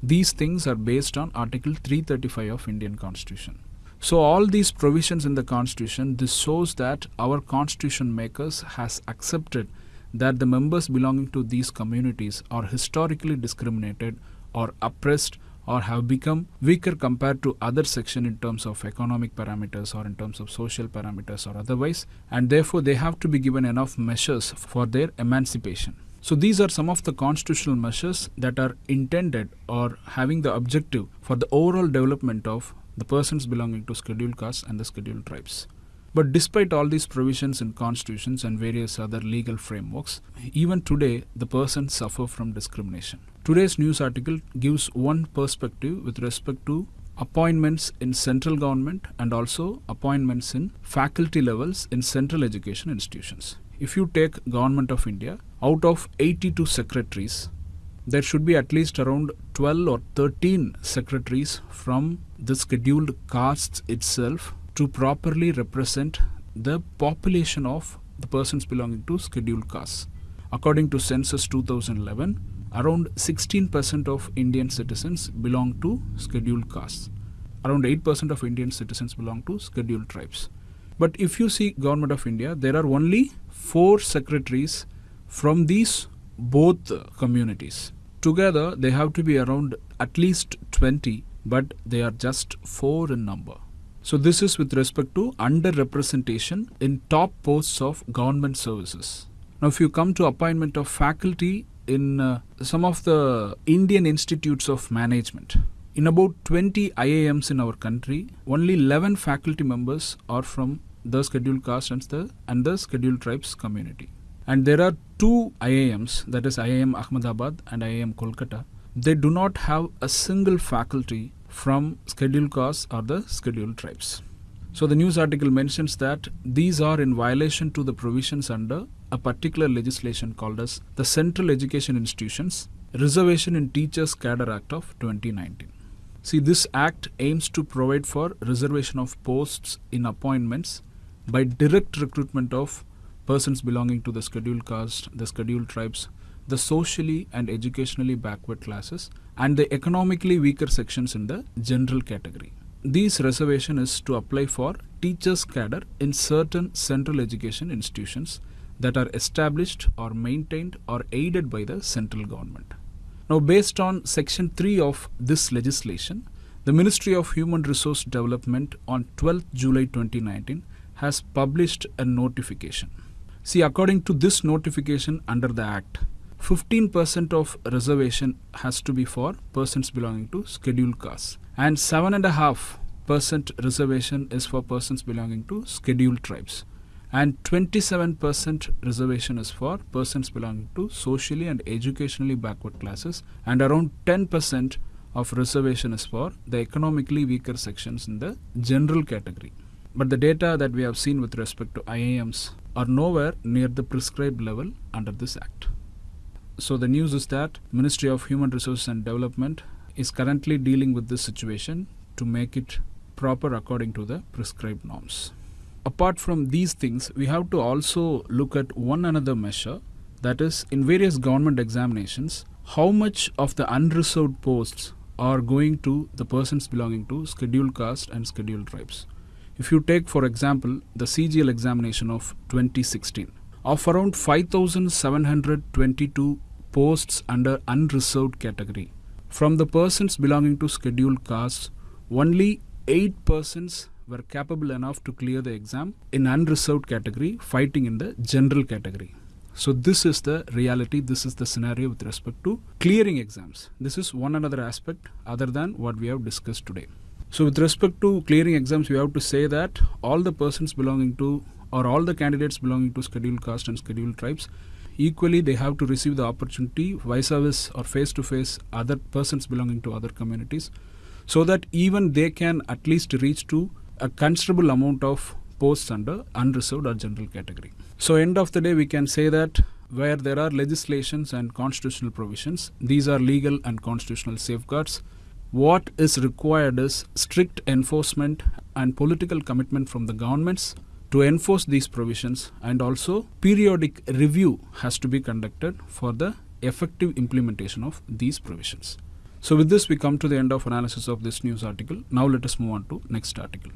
These things are based on Article 335 of Indian Constitution. So all these provisions in the constitution this shows that our constitution makers has accepted that the members belonging to these communities are historically discriminated or oppressed or have become weaker compared to other section in terms of economic parameters or in terms of social parameters or otherwise and therefore they have to be given enough measures for their emancipation. So these are some of the constitutional measures that are intended or having the objective for the overall development of the persons belonging to scheduled castes and the scheduled tribes. But despite all these provisions in constitutions and various other legal frameworks, even today the persons suffer from discrimination. Today's news article gives one perspective with respect to appointments in central government and also appointments in faculty levels in central education institutions. If you take Government of India, out of 82 secretaries, there should be at least around 12 or 13 secretaries from the scheduled castes itself to properly represent the population of the persons belonging to scheduled castes. According to Census 2011, around 16% of Indian citizens belong to scheduled castes. Around 8% of Indian citizens belong to scheduled tribes. But if you see Government of India, there are only four secretaries from these both communities. Together, they have to be around at least 20, but they are just four in number. So, this is with respect to underrepresentation in top posts of government services. Now, if you come to appointment of faculty in uh, some of the Indian institutes of management, in about 20 IIMs in our country, only 11 faculty members are from the scheduled caste and the, and the scheduled tribes community. And there are two IIMs, that is IIM Ahmedabad and IIM Kolkata. They do not have a single faculty from scheduled castes or the scheduled tribes. So the news article mentions that these are in violation to the provisions under a particular legislation called as the Central Education Institutions Reservation in Teachers Cadre Act of 2019. See, this act aims to provide for reservation of posts in appointments by direct recruitment of persons belonging to the scheduled caste, the scheduled tribes, the socially and educationally backward classes, and the economically weaker sections in the general category. This reservation is to apply for teachers' cadre in certain central education institutions that are established or maintained or aided by the central government. Now, based on Section 3 of this legislation, the Ministry of Human Resource Development on 12th July 2019 has published a notification. See, according to this notification under the Act, 15% of reservation has to be for persons belonging to scheduled castes, and 7.5% reservation is for persons belonging to scheduled tribes, and 27% reservation is for persons belonging to socially and educationally backward classes, and around 10% of reservation is for the economically weaker sections in the general category. But the data that we have seen with respect to IIMs are nowhere near the prescribed level under this act. So the news is that Ministry of Human Resources and Development is currently dealing with this situation to make it proper according to the prescribed norms. Apart from these things, we have to also look at one another measure that is in various government examinations how much of the unreserved posts are going to the persons belonging to scheduled caste and scheduled tribes. If you take, for example, the CGL examination of 2016, of around 5,722 posts under unreserved category, from the persons belonging to scheduled castes, only 8 persons were capable enough to clear the exam in unreserved category, fighting in the general category. So this is the reality, this is the scenario with respect to clearing exams. This is one another aspect other than what we have discussed today. So, with respect to clearing exams, we have to say that all the persons belonging to or all the candidates belonging to scheduled caste and scheduled tribes equally they have to receive the opportunity vice versa or face to face other persons belonging to other communities so that even they can at least reach to a considerable amount of posts under unreserved or general category. So end of the day we can say that where there are legislations and constitutional provisions, these are legal and constitutional safeguards what is required is strict enforcement and political commitment from the governments to enforce these provisions and also periodic review has to be conducted for the effective implementation of these provisions. So with this we come to the end of analysis of this news article. Now let us move on to next article.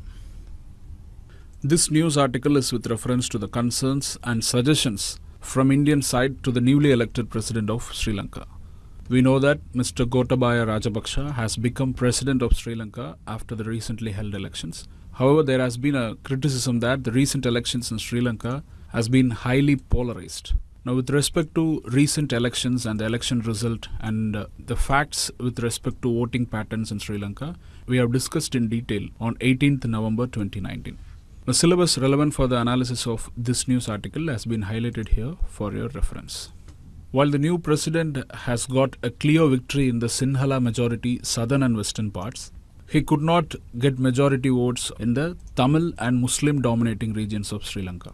This news article is with reference to the concerns and suggestions from Indian side to the newly elected president of Sri Lanka. We know that Mr. Gotabaya Rajapaksa has become president of Sri Lanka after the recently held elections. However, there has been a criticism that the recent elections in Sri Lanka has been highly polarized. Now, with respect to recent elections and the election result and uh, the facts with respect to voting patterns in Sri Lanka, we have discussed in detail on 18th November 2019. The syllabus relevant for the analysis of this news article has been highlighted here for your reference. While the new president has got a clear victory in the Sinhala majority southern and western parts, he could not get majority votes in the Tamil and Muslim dominating regions of Sri Lanka.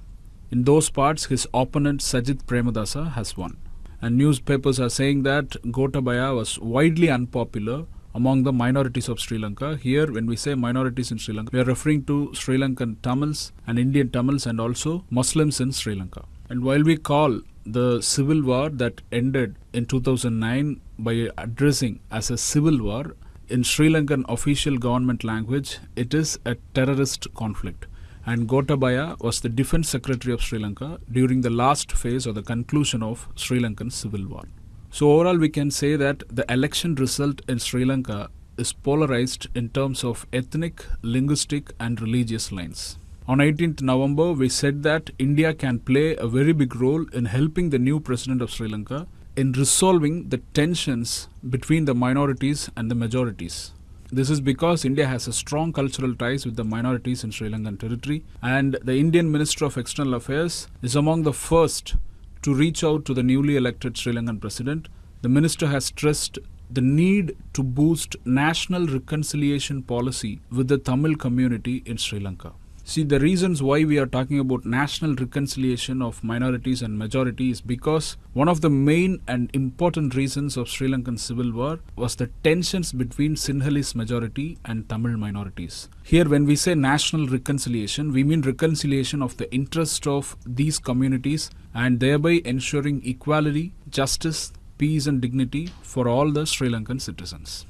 In those parts, his opponent Sajith Premadasa has won. And newspapers are saying that Gotabaya was widely unpopular among the minorities of Sri Lanka. Here, when we say minorities in Sri Lanka, we are referring to Sri Lankan Tamils and Indian Tamils and also Muslims in Sri Lanka. And while we call the civil war that ended in 2009 by addressing as a civil war, in Sri Lankan official government language, it is a terrorist conflict. And Gotabaya was the defense secretary of Sri Lanka during the last phase or the conclusion of Sri Lankan civil war. So, overall, we can say that the election result in Sri Lanka is polarized in terms of ethnic, linguistic, and religious lines. On 18th November, we said that India can play a very big role in helping the new president of Sri Lanka in resolving the tensions between the minorities and the majorities. This is because India has a strong cultural ties with the minorities in Sri Lankan territory, and the Indian Minister of External Affairs is among the first to reach out to the newly elected Sri Lankan president. The minister has stressed the need to boost national reconciliation policy with the Tamil community in Sri Lanka. See, the reasons why we are talking about national reconciliation of minorities and majority is because one of the main and important reasons of Sri Lankan civil war was the tensions between Sinhalese majority and Tamil minorities. Here, when we say national reconciliation, we mean reconciliation of the interest of these communities and thereby ensuring equality, justice, peace, and dignity for all the Sri Lankan citizens.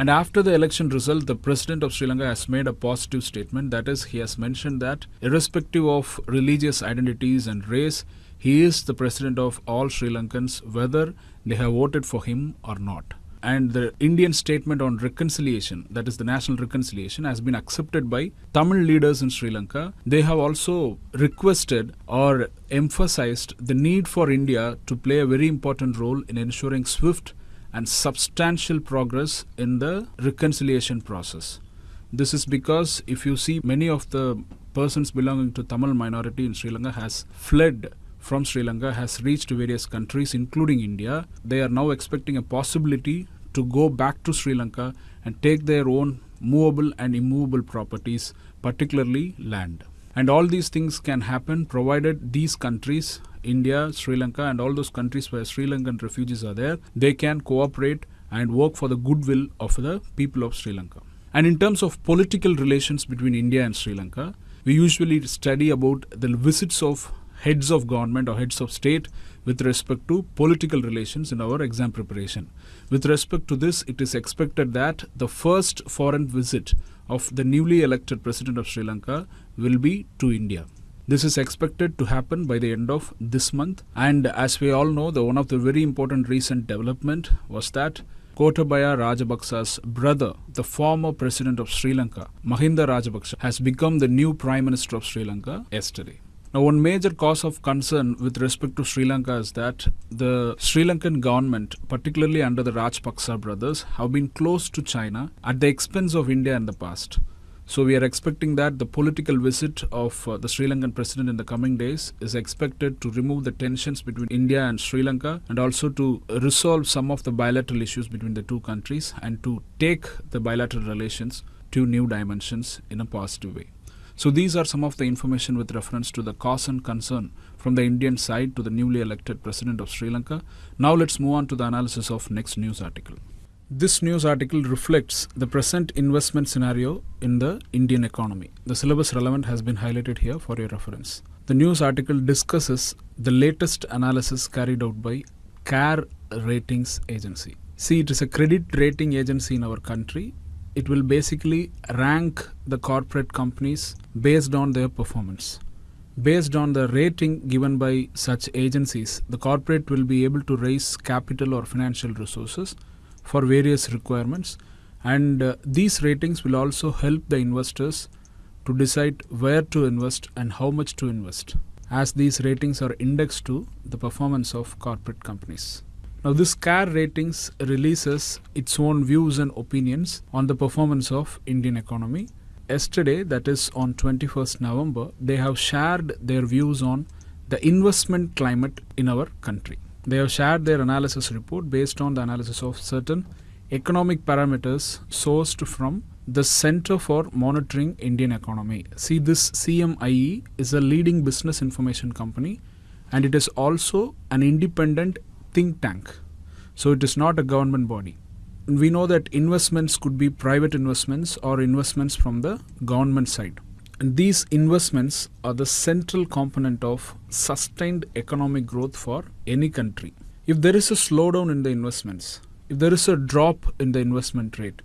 And after the election result, the president of Sri Lanka has made a positive statement. That is, he has mentioned that, irrespective of religious identities and race, he is the president of all Sri Lankans, whether they have voted for him or not. And the Indian statement on reconciliation, that is the national reconciliation, has been accepted by Tamil leaders in Sri Lanka. They have also requested or emphasized the need for India to play a very important role in ensuring swift and substantial progress in the reconciliation process. This is because if you see many of the persons belonging to Tamil minority in Sri Lanka has fled from Sri Lanka has reached various countries including India. They are now expecting a possibility to go back to Sri Lanka and take their own movable and immovable properties, particularly land. And all these things can happen provided these countries India, Sri Lanka, and all those countries where Sri Lankan refugees are there, they can cooperate and work for the goodwill of the people of Sri Lanka. And in terms of political relations between India and Sri Lanka, we usually study about the visits of heads of government or heads of state with respect to political relations in our exam preparation. With respect to this, it is expected that the first foreign visit of the newly elected president of Sri Lanka will be to India. This is expected to happen by the end of this month. And as we all know, the one of the very important recent development was that Gotabaya Rajapaksa's brother, the former president of Sri Lanka, Mahinda Rajapaksa, has become the new prime minister of Sri Lanka yesterday. Now, one major cause of concern with respect to Sri Lanka is that the Sri Lankan government, particularly under the Rajapaksa brothers, have been close to China at the expense of India in the past. So we are expecting that the political visit of uh, the Sri Lankan president in the coming days is expected to remove the tensions between India and Sri Lanka and also to resolve some of the bilateral issues between the two countries and to take the bilateral relations to new dimensions in a positive way. So these are some of the information with reference to the cause and concern from the Indian side to the newly elected president of Sri Lanka. Now let's move on to the analysis of next news article. This news article reflects the present investment scenario in the Indian economy. The syllabus relevant has been highlighted here for your reference. The news article discusses the latest analysis carried out by CARE Ratings Agency. See, it is a credit rating agency in our country. It will basically rank the corporate companies based on their performance. Based on the rating given by such agencies, the corporate will be able to raise capital or financial resources for various requirements and uh, these ratings will also help the investors to decide where to invest and how much to invest as these ratings are indexed to the performance of corporate companies. Now this CARE ratings releases its own views and opinions on the performance of Indian economy. Yesterday that is on 21st November they have shared their views on the investment climate in our country. They have shared their analysis report based on the analysis of certain economic parameters sourced from the Center for Monitoring Indian Economy. See, this CMIE is a leading business information company and it is also an independent think tank. So, it is not a government body. We know that investments could be private investments or investments from the government side. And these investments are the central component of sustained economic growth for any country. If there is a slowdown in the investments, if there is a drop in the investment rate,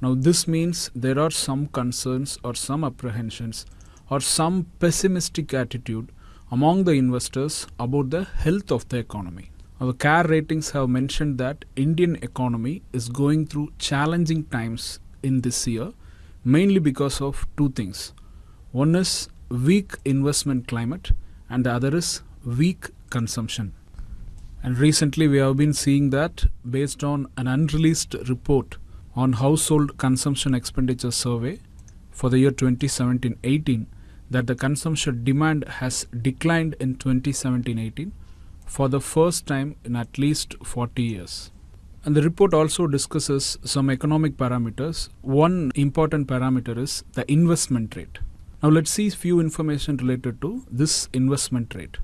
now this means there are some concerns or some apprehensions or some pessimistic attitude among the investors about the health of the economy. Our CARE ratings have mentioned that Indian economy is going through challenging times in this year mainly because of two things. One is weak investment climate and the other is weak consumption. And recently we have been seeing that based on an unreleased report on household consumption expenditure survey for the year 2017-18 that the consumption demand has declined in 2017-18 for the first time in at least 40 years. And the report also discusses some economic parameters. One important parameter is the investment rate. Now let's see few information related to this investment rate.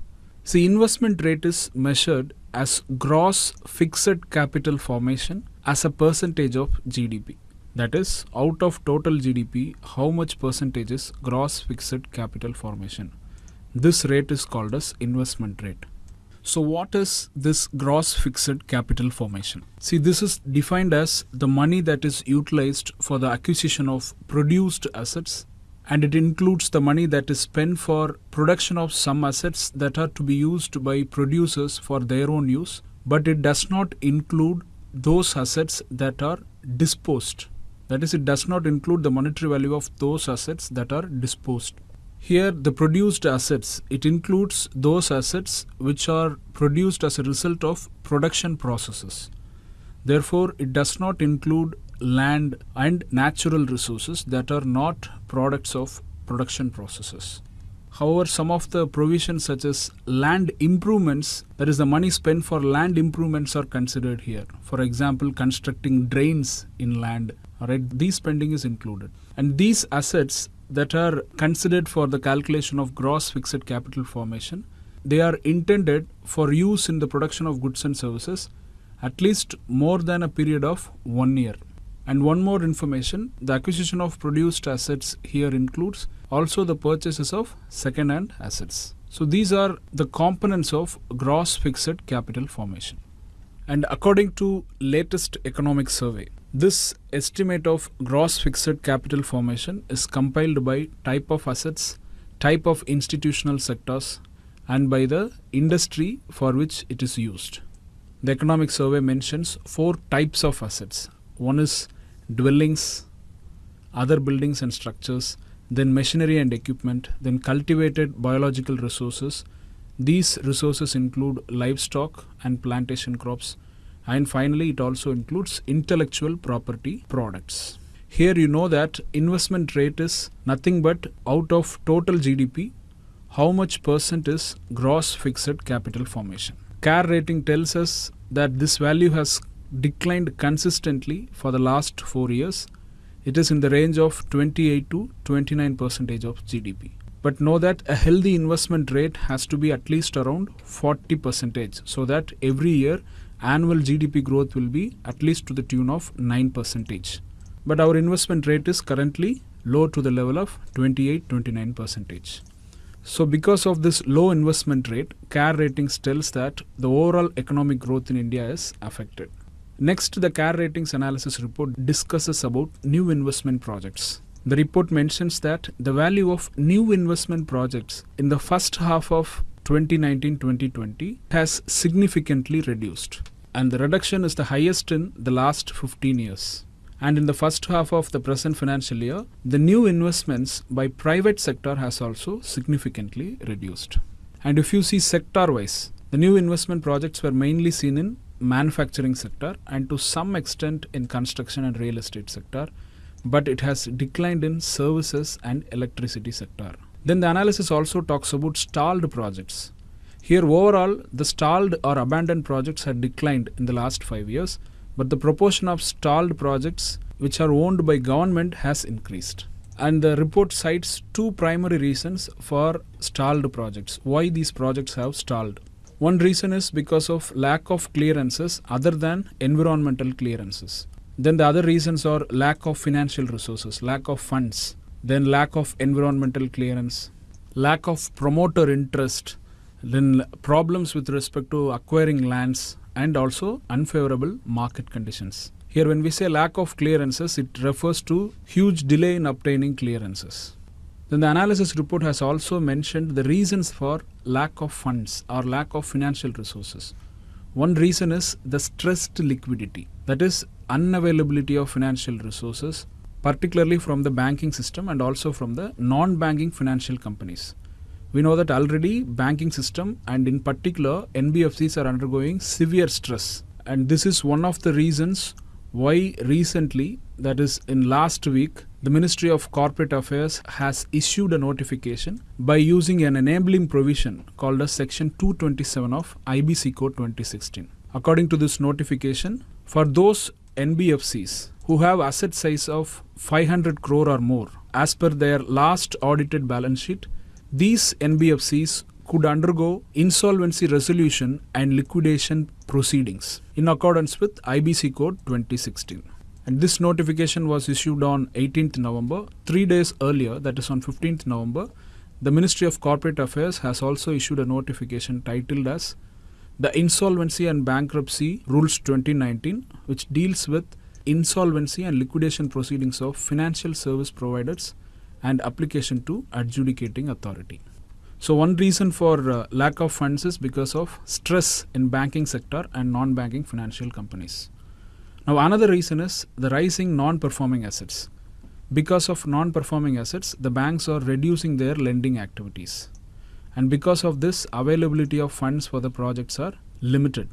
See, investment rate is measured as gross fixed capital formation as a percentage of GDP. That is, out of total GDP, how much percentage is gross fixed capital formation. This rate is called as investment rate. So what is this gross fixed capital formation? See, this is defined as the money that is utilized for the acquisition of produced assets and it includes the money that is spent for production of some assets that are to be used by producers for their own use but it does not include those assets that are disposed. That is it does not include the monetary value of those assets that are disposed. Here the produced assets it includes those assets which are produced as a result of production processes. Therefore it does not include land and natural resources that are not products of production processes. However, some of the provisions such as land improvements, that is the money spent for land improvements are considered here. For example, constructing drains in land, alright, these spending is included. And these assets that are considered for the calculation of gross fixed capital formation, they are intended for use in the production of goods and services at least more than a period of one year. And one more information, the acquisition of produced assets here includes also the purchases of second-hand assets. So these are the components of gross fixed capital formation. And according to latest economic survey, this estimate of gross fixed capital formation is compiled by type of assets, type of institutional sectors, and by the industry for which it is used. The economic survey mentions four types of assets. One is dwellings, other buildings and structures, then machinery and equipment, then cultivated biological resources. These resources include livestock and plantation crops, and finally, it also includes intellectual property products. Here, you know that investment rate is nothing but out of total GDP, how much percent is gross fixed capital formation. CARE rating tells us that this value has declined consistently for the last four years. It is in the range of 28 to 29 percentage of GDP. But know that a healthy investment rate has to be at least around 40 percentage so that every year annual GDP growth will be at least to the tune of 9 percentage. But our investment rate is currently low to the level of 28-29 percentage. So because of this low investment rate, CARE ratings tells that the overall economic growth in India is affected. Next, the CARE ratings analysis report discusses about new investment projects. The report mentions that the value of new investment projects in the first half of 2019-2020 has significantly reduced and the reduction is the highest in the last 15 years. And in the first half of the present financial year, the new investments by private sector has also significantly reduced. And if you see sector wise, the new investment projects were mainly seen in manufacturing sector and to some extent in construction and real estate sector but it has declined in services and electricity sector then the analysis also talks about stalled projects here overall the stalled or abandoned projects had declined in the last 5 years but the proportion of stalled projects which are owned by government has increased. And the report cites two primary reasons for stalled projects, why these projects have stalled. One reason is because of lack of clearances other than environmental clearances. Then the other reasons are lack of financial resources, lack of funds, then lack of environmental clearance, lack of promoter interest, then problems with respect to acquiring lands and also unfavorable market conditions. Here, when we say lack of clearances, it refers to huge delay in obtaining clearances. Then the analysis report has also mentioned the reasons for lack of funds or lack of financial resources. One reason is the stressed liquidity, that is, unavailability of financial resources, particularly from the banking system and also from the non banking financial companies. We know that already banking system and in particular NBFCs are undergoing severe stress and this is one of the reasons why recently that is in last week the Ministry of Corporate Affairs has issued a notification by using an enabling provision called as section 227 of IBC code 2016 according to this notification for those NBFCs who have asset size of 500 crore or more as per their last audited balance sheet these NBFCs could undergo insolvency resolution and liquidation proceedings in accordance with IBC code 2016. And this notification was issued on 18th November. Three days earlier, that is on 15th November, the Ministry of Corporate Affairs has also issued a notification titled as the Insolvency and Bankruptcy Rules 2019, which deals with insolvency and liquidation proceedings of financial service providers and application to adjudicating authority. So one reason for uh, lack of funds is because of stress in banking sector and non-banking financial companies. Now another reason is the rising non-performing assets. Because of non-performing assets, the banks are reducing their lending activities. And because of this, availability of funds for the projects are limited.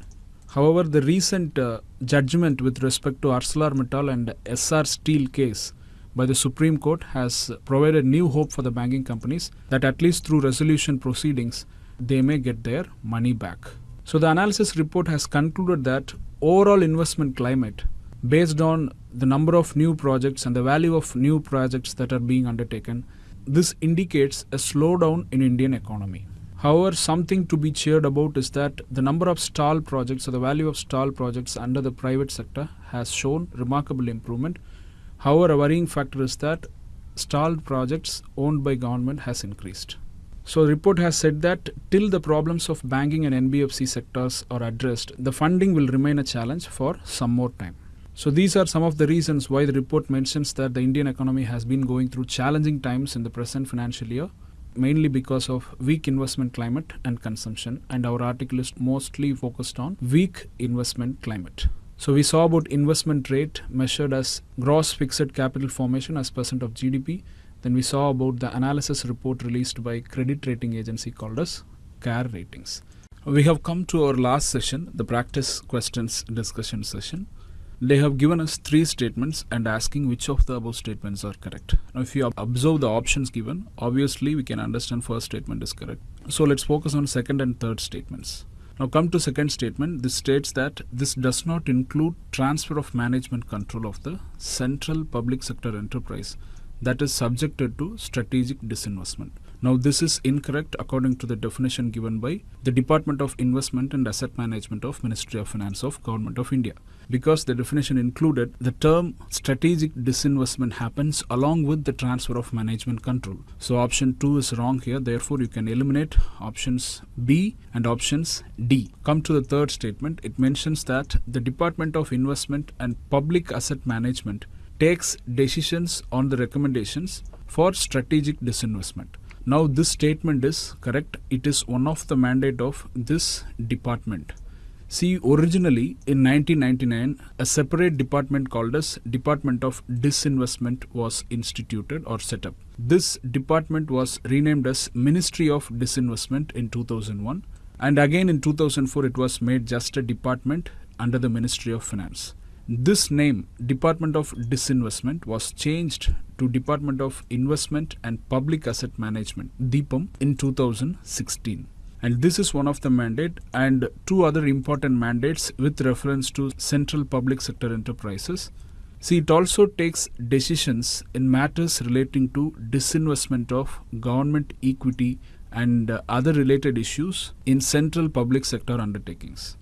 However, the recent uh, judgment with respect to ArcelorMittal and Essar Steel case by the Supreme Court has provided new hope for the banking companies that at least through resolution proceedings they may get their money back. So the analysis report has concluded that overall investment climate based on the number of new projects and the value of new projects that are being undertaken this indicates a slowdown in Indian economy. However, something to be cheered about is that the number of stall projects or the value of stall projects under the private sector has shown remarkable improvement However, a worrying factor is that stalled projects owned by government has increased. So the report has said that till the problems of banking and NBFC sectors are addressed, the funding will remain a challenge for some more time. So these are some of the reasons why the report mentions that the Indian economy has been going through challenging times in the present financial year, mainly because of weak investment climate and consumption, and our article is mostly focused on weak investment climate. So we saw about investment rate measured as gross fixed capital formation as percent of GDP. Then we saw about the analysis report released by credit rating agency called as CARE Ratings. We have come to our last session, the practice questions discussion session. They have given us three statements and asking which of the above statements are correct. Now, if you observe the options given, obviously we can understand first statement is correct. So let's focus on second and third statements. Now come to second statement. This states that this does not include transfer of management control of the central public sector enterprise that is subjected to strategic disinvestment. Now this is incorrect according to the definition given by the Department of Investment and Asset Management of Ministry of Finance of Government of India because the definition included the term strategic disinvestment happens along with the transfer of management control. So option 2 is wrong here therefore you can eliminate options B and options D. Come to the third statement it mentions that the Department of Investment and Public Asset Management takes decisions on the recommendations for strategic disinvestment. Now this statement is correct. It is one of the mandate of this department. See, originally in 1999, a separate department called as Department of Disinvestment was instituted or set up. This department was renamed as Ministry of Disinvestment in 2001 and again in 2004 it was made just a department under the Ministry of Finance. This name, Department of Disinvestment, was changed to Department of Investment and Public Asset Management, DIPAM, in 2016. And this is one of the mandate and two other important mandates with reference to central public sector enterprises. See, it also takes decisions in matters relating to disinvestment of government equity and other related issues in central public sector undertakings.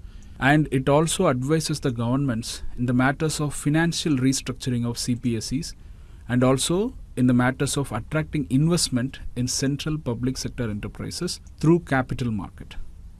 And it also advises the governments in the matters of financial restructuring of CPSEs and also in the matters of attracting investment in central public sector enterprises through capital market.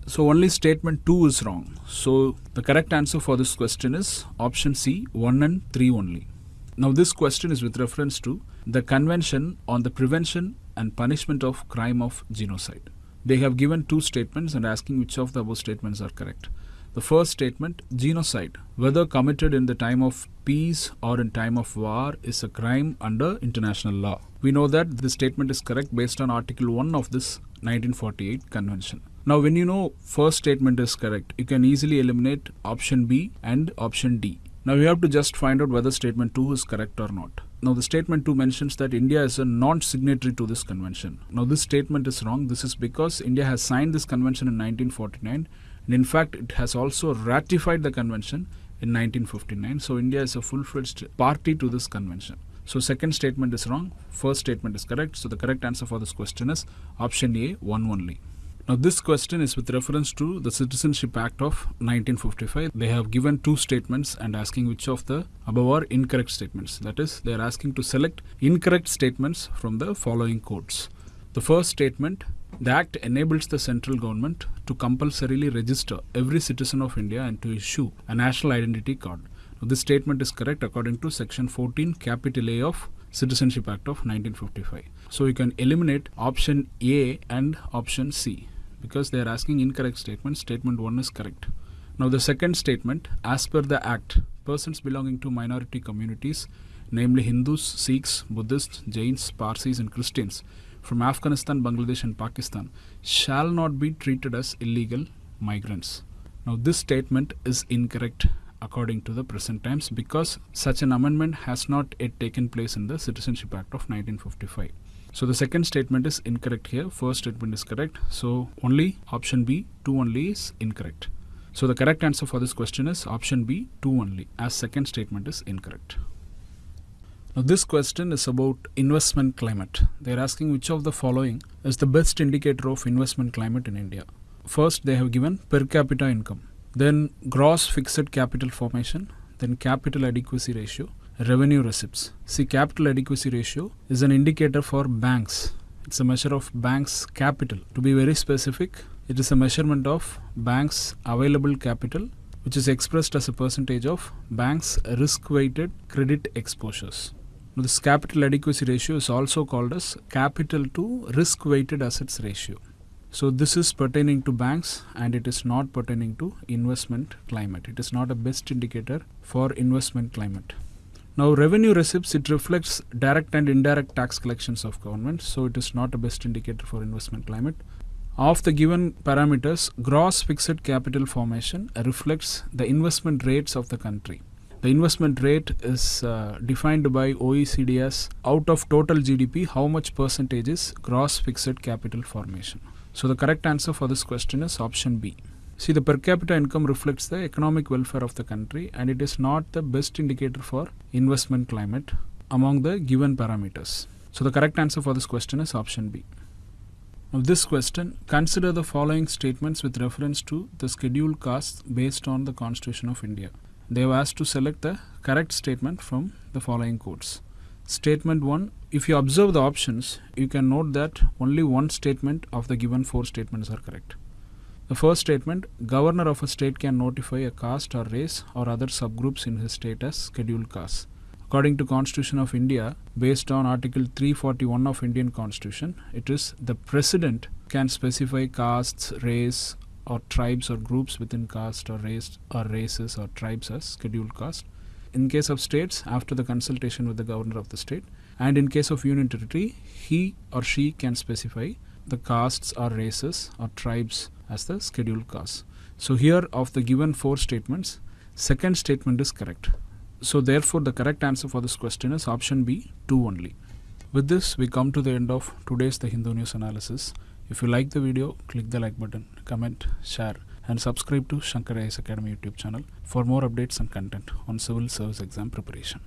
So only statement 2 is wrong. So the correct answer for this question is option C 1 and 3 only. Now this question is with reference to the Convention on the Prevention and Punishment of Crime of Genocide. They have given two statements and asking which of the above statements are correct. The first statement, genocide, whether committed in the time of peace or in time of war, is a crime under international law. We know that this statement is correct based on Article 1 of this 1948 convention. Now, when you know first statement is correct, you can easily eliminate option B and option D. Now, you have to just find out whether statement 2 is correct or not. Now, the statement 2 mentions that India is a non signatory to this convention. Now, this statement is wrong. This is because India has signed this convention in 1949 and in fact, it has also ratified the convention in 1959. So, India is a full fledged party to this convention. So, second statement is wrong. First statement is correct. So, the correct answer for this question is option A, 1 only. Now, this question is with reference to the Citizenship Act of 1955. They have given two statements and asking which of the above are incorrect statements. That is, they are asking to select incorrect statements from the following codes. The first statement the Act enables the central government to compulsorily register every citizen of India and to issue a national identity card. Now, this statement is correct according to Section 14, Capital A of Citizenship Act of 1955. So you can eliminate option A and option C because they are asking incorrect statements. Statement 1 is correct. Now the second statement, as per the Act, persons belonging to minority communities, namely Hindus, Sikhs, Buddhists, Jains, Parsis and Christians, from Afghanistan, Bangladesh, and Pakistan shall not be treated as illegal migrants. Now, this statement is incorrect according to the present times because such an amendment has not yet taken place in the Citizenship Act of 1955. So the second statement is incorrect here. First statement is correct. So only option B, 2 only is incorrect. So the correct answer for this question is option B, 2 only as second statement is incorrect. Now, this question is about investment climate. They are asking which of the following is the best indicator of investment climate in India. First, they have given per capita income, then gross fixed capital formation, then capital adequacy ratio, revenue receipts. See, capital adequacy ratio is an indicator for banks. It's a measure of banks' capital. To be very specific, it is a measurement of banks' available capital which is expressed as a percentage of banks' risk weighted credit exposures. This capital adequacy ratio is also called as capital to risk weighted assets ratio. So this is pertaining to banks and it is not pertaining to investment climate. It is not a best indicator for investment climate. Now revenue receipts it reflects direct and indirect tax collections of government so it is not a best indicator for investment climate. Of the given parameters gross fixed capital formation reflects the investment rates of the country. The investment rate is uh, defined by OECD as out of total GDP, how much percentage is gross fixed capital formation. So the correct answer for this question is option B. See, the per capita income reflects the economic welfare of the country and it is not the best indicator for investment climate among the given parameters. So the correct answer for this question is option B. Now this question, consider the following statements with reference to the scheduled castes based on the Constitution of India they have asked to select the correct statement from the following codes. Statement 1 If you observe the options, you can note that only one statement of the given four statements are correct. The first statement Governor of a state can notify a caste or race or other subgroups in his state as scheduled castes. According to Constitution of India, based on Article 341 of Indian Constitution, it is the President can specify castes, race, or tribes or groups within caste or race or races or tribes as scheduled caste. In case of states, after the consultation with the governor of the state, and in case of union territory, he or she can specify the castes or races or tribes as the scheduled caste. So here of the given four statements, second statement is correct. So therefore the correct answer for this question is option B, 2 only. With this, we come to the end of today's The Hindu News analysis. If you like the video, click the like button, comment, share, and subscribe to Shankar IAS Academy YouTube channel for more updates and content on civil service exam preparation.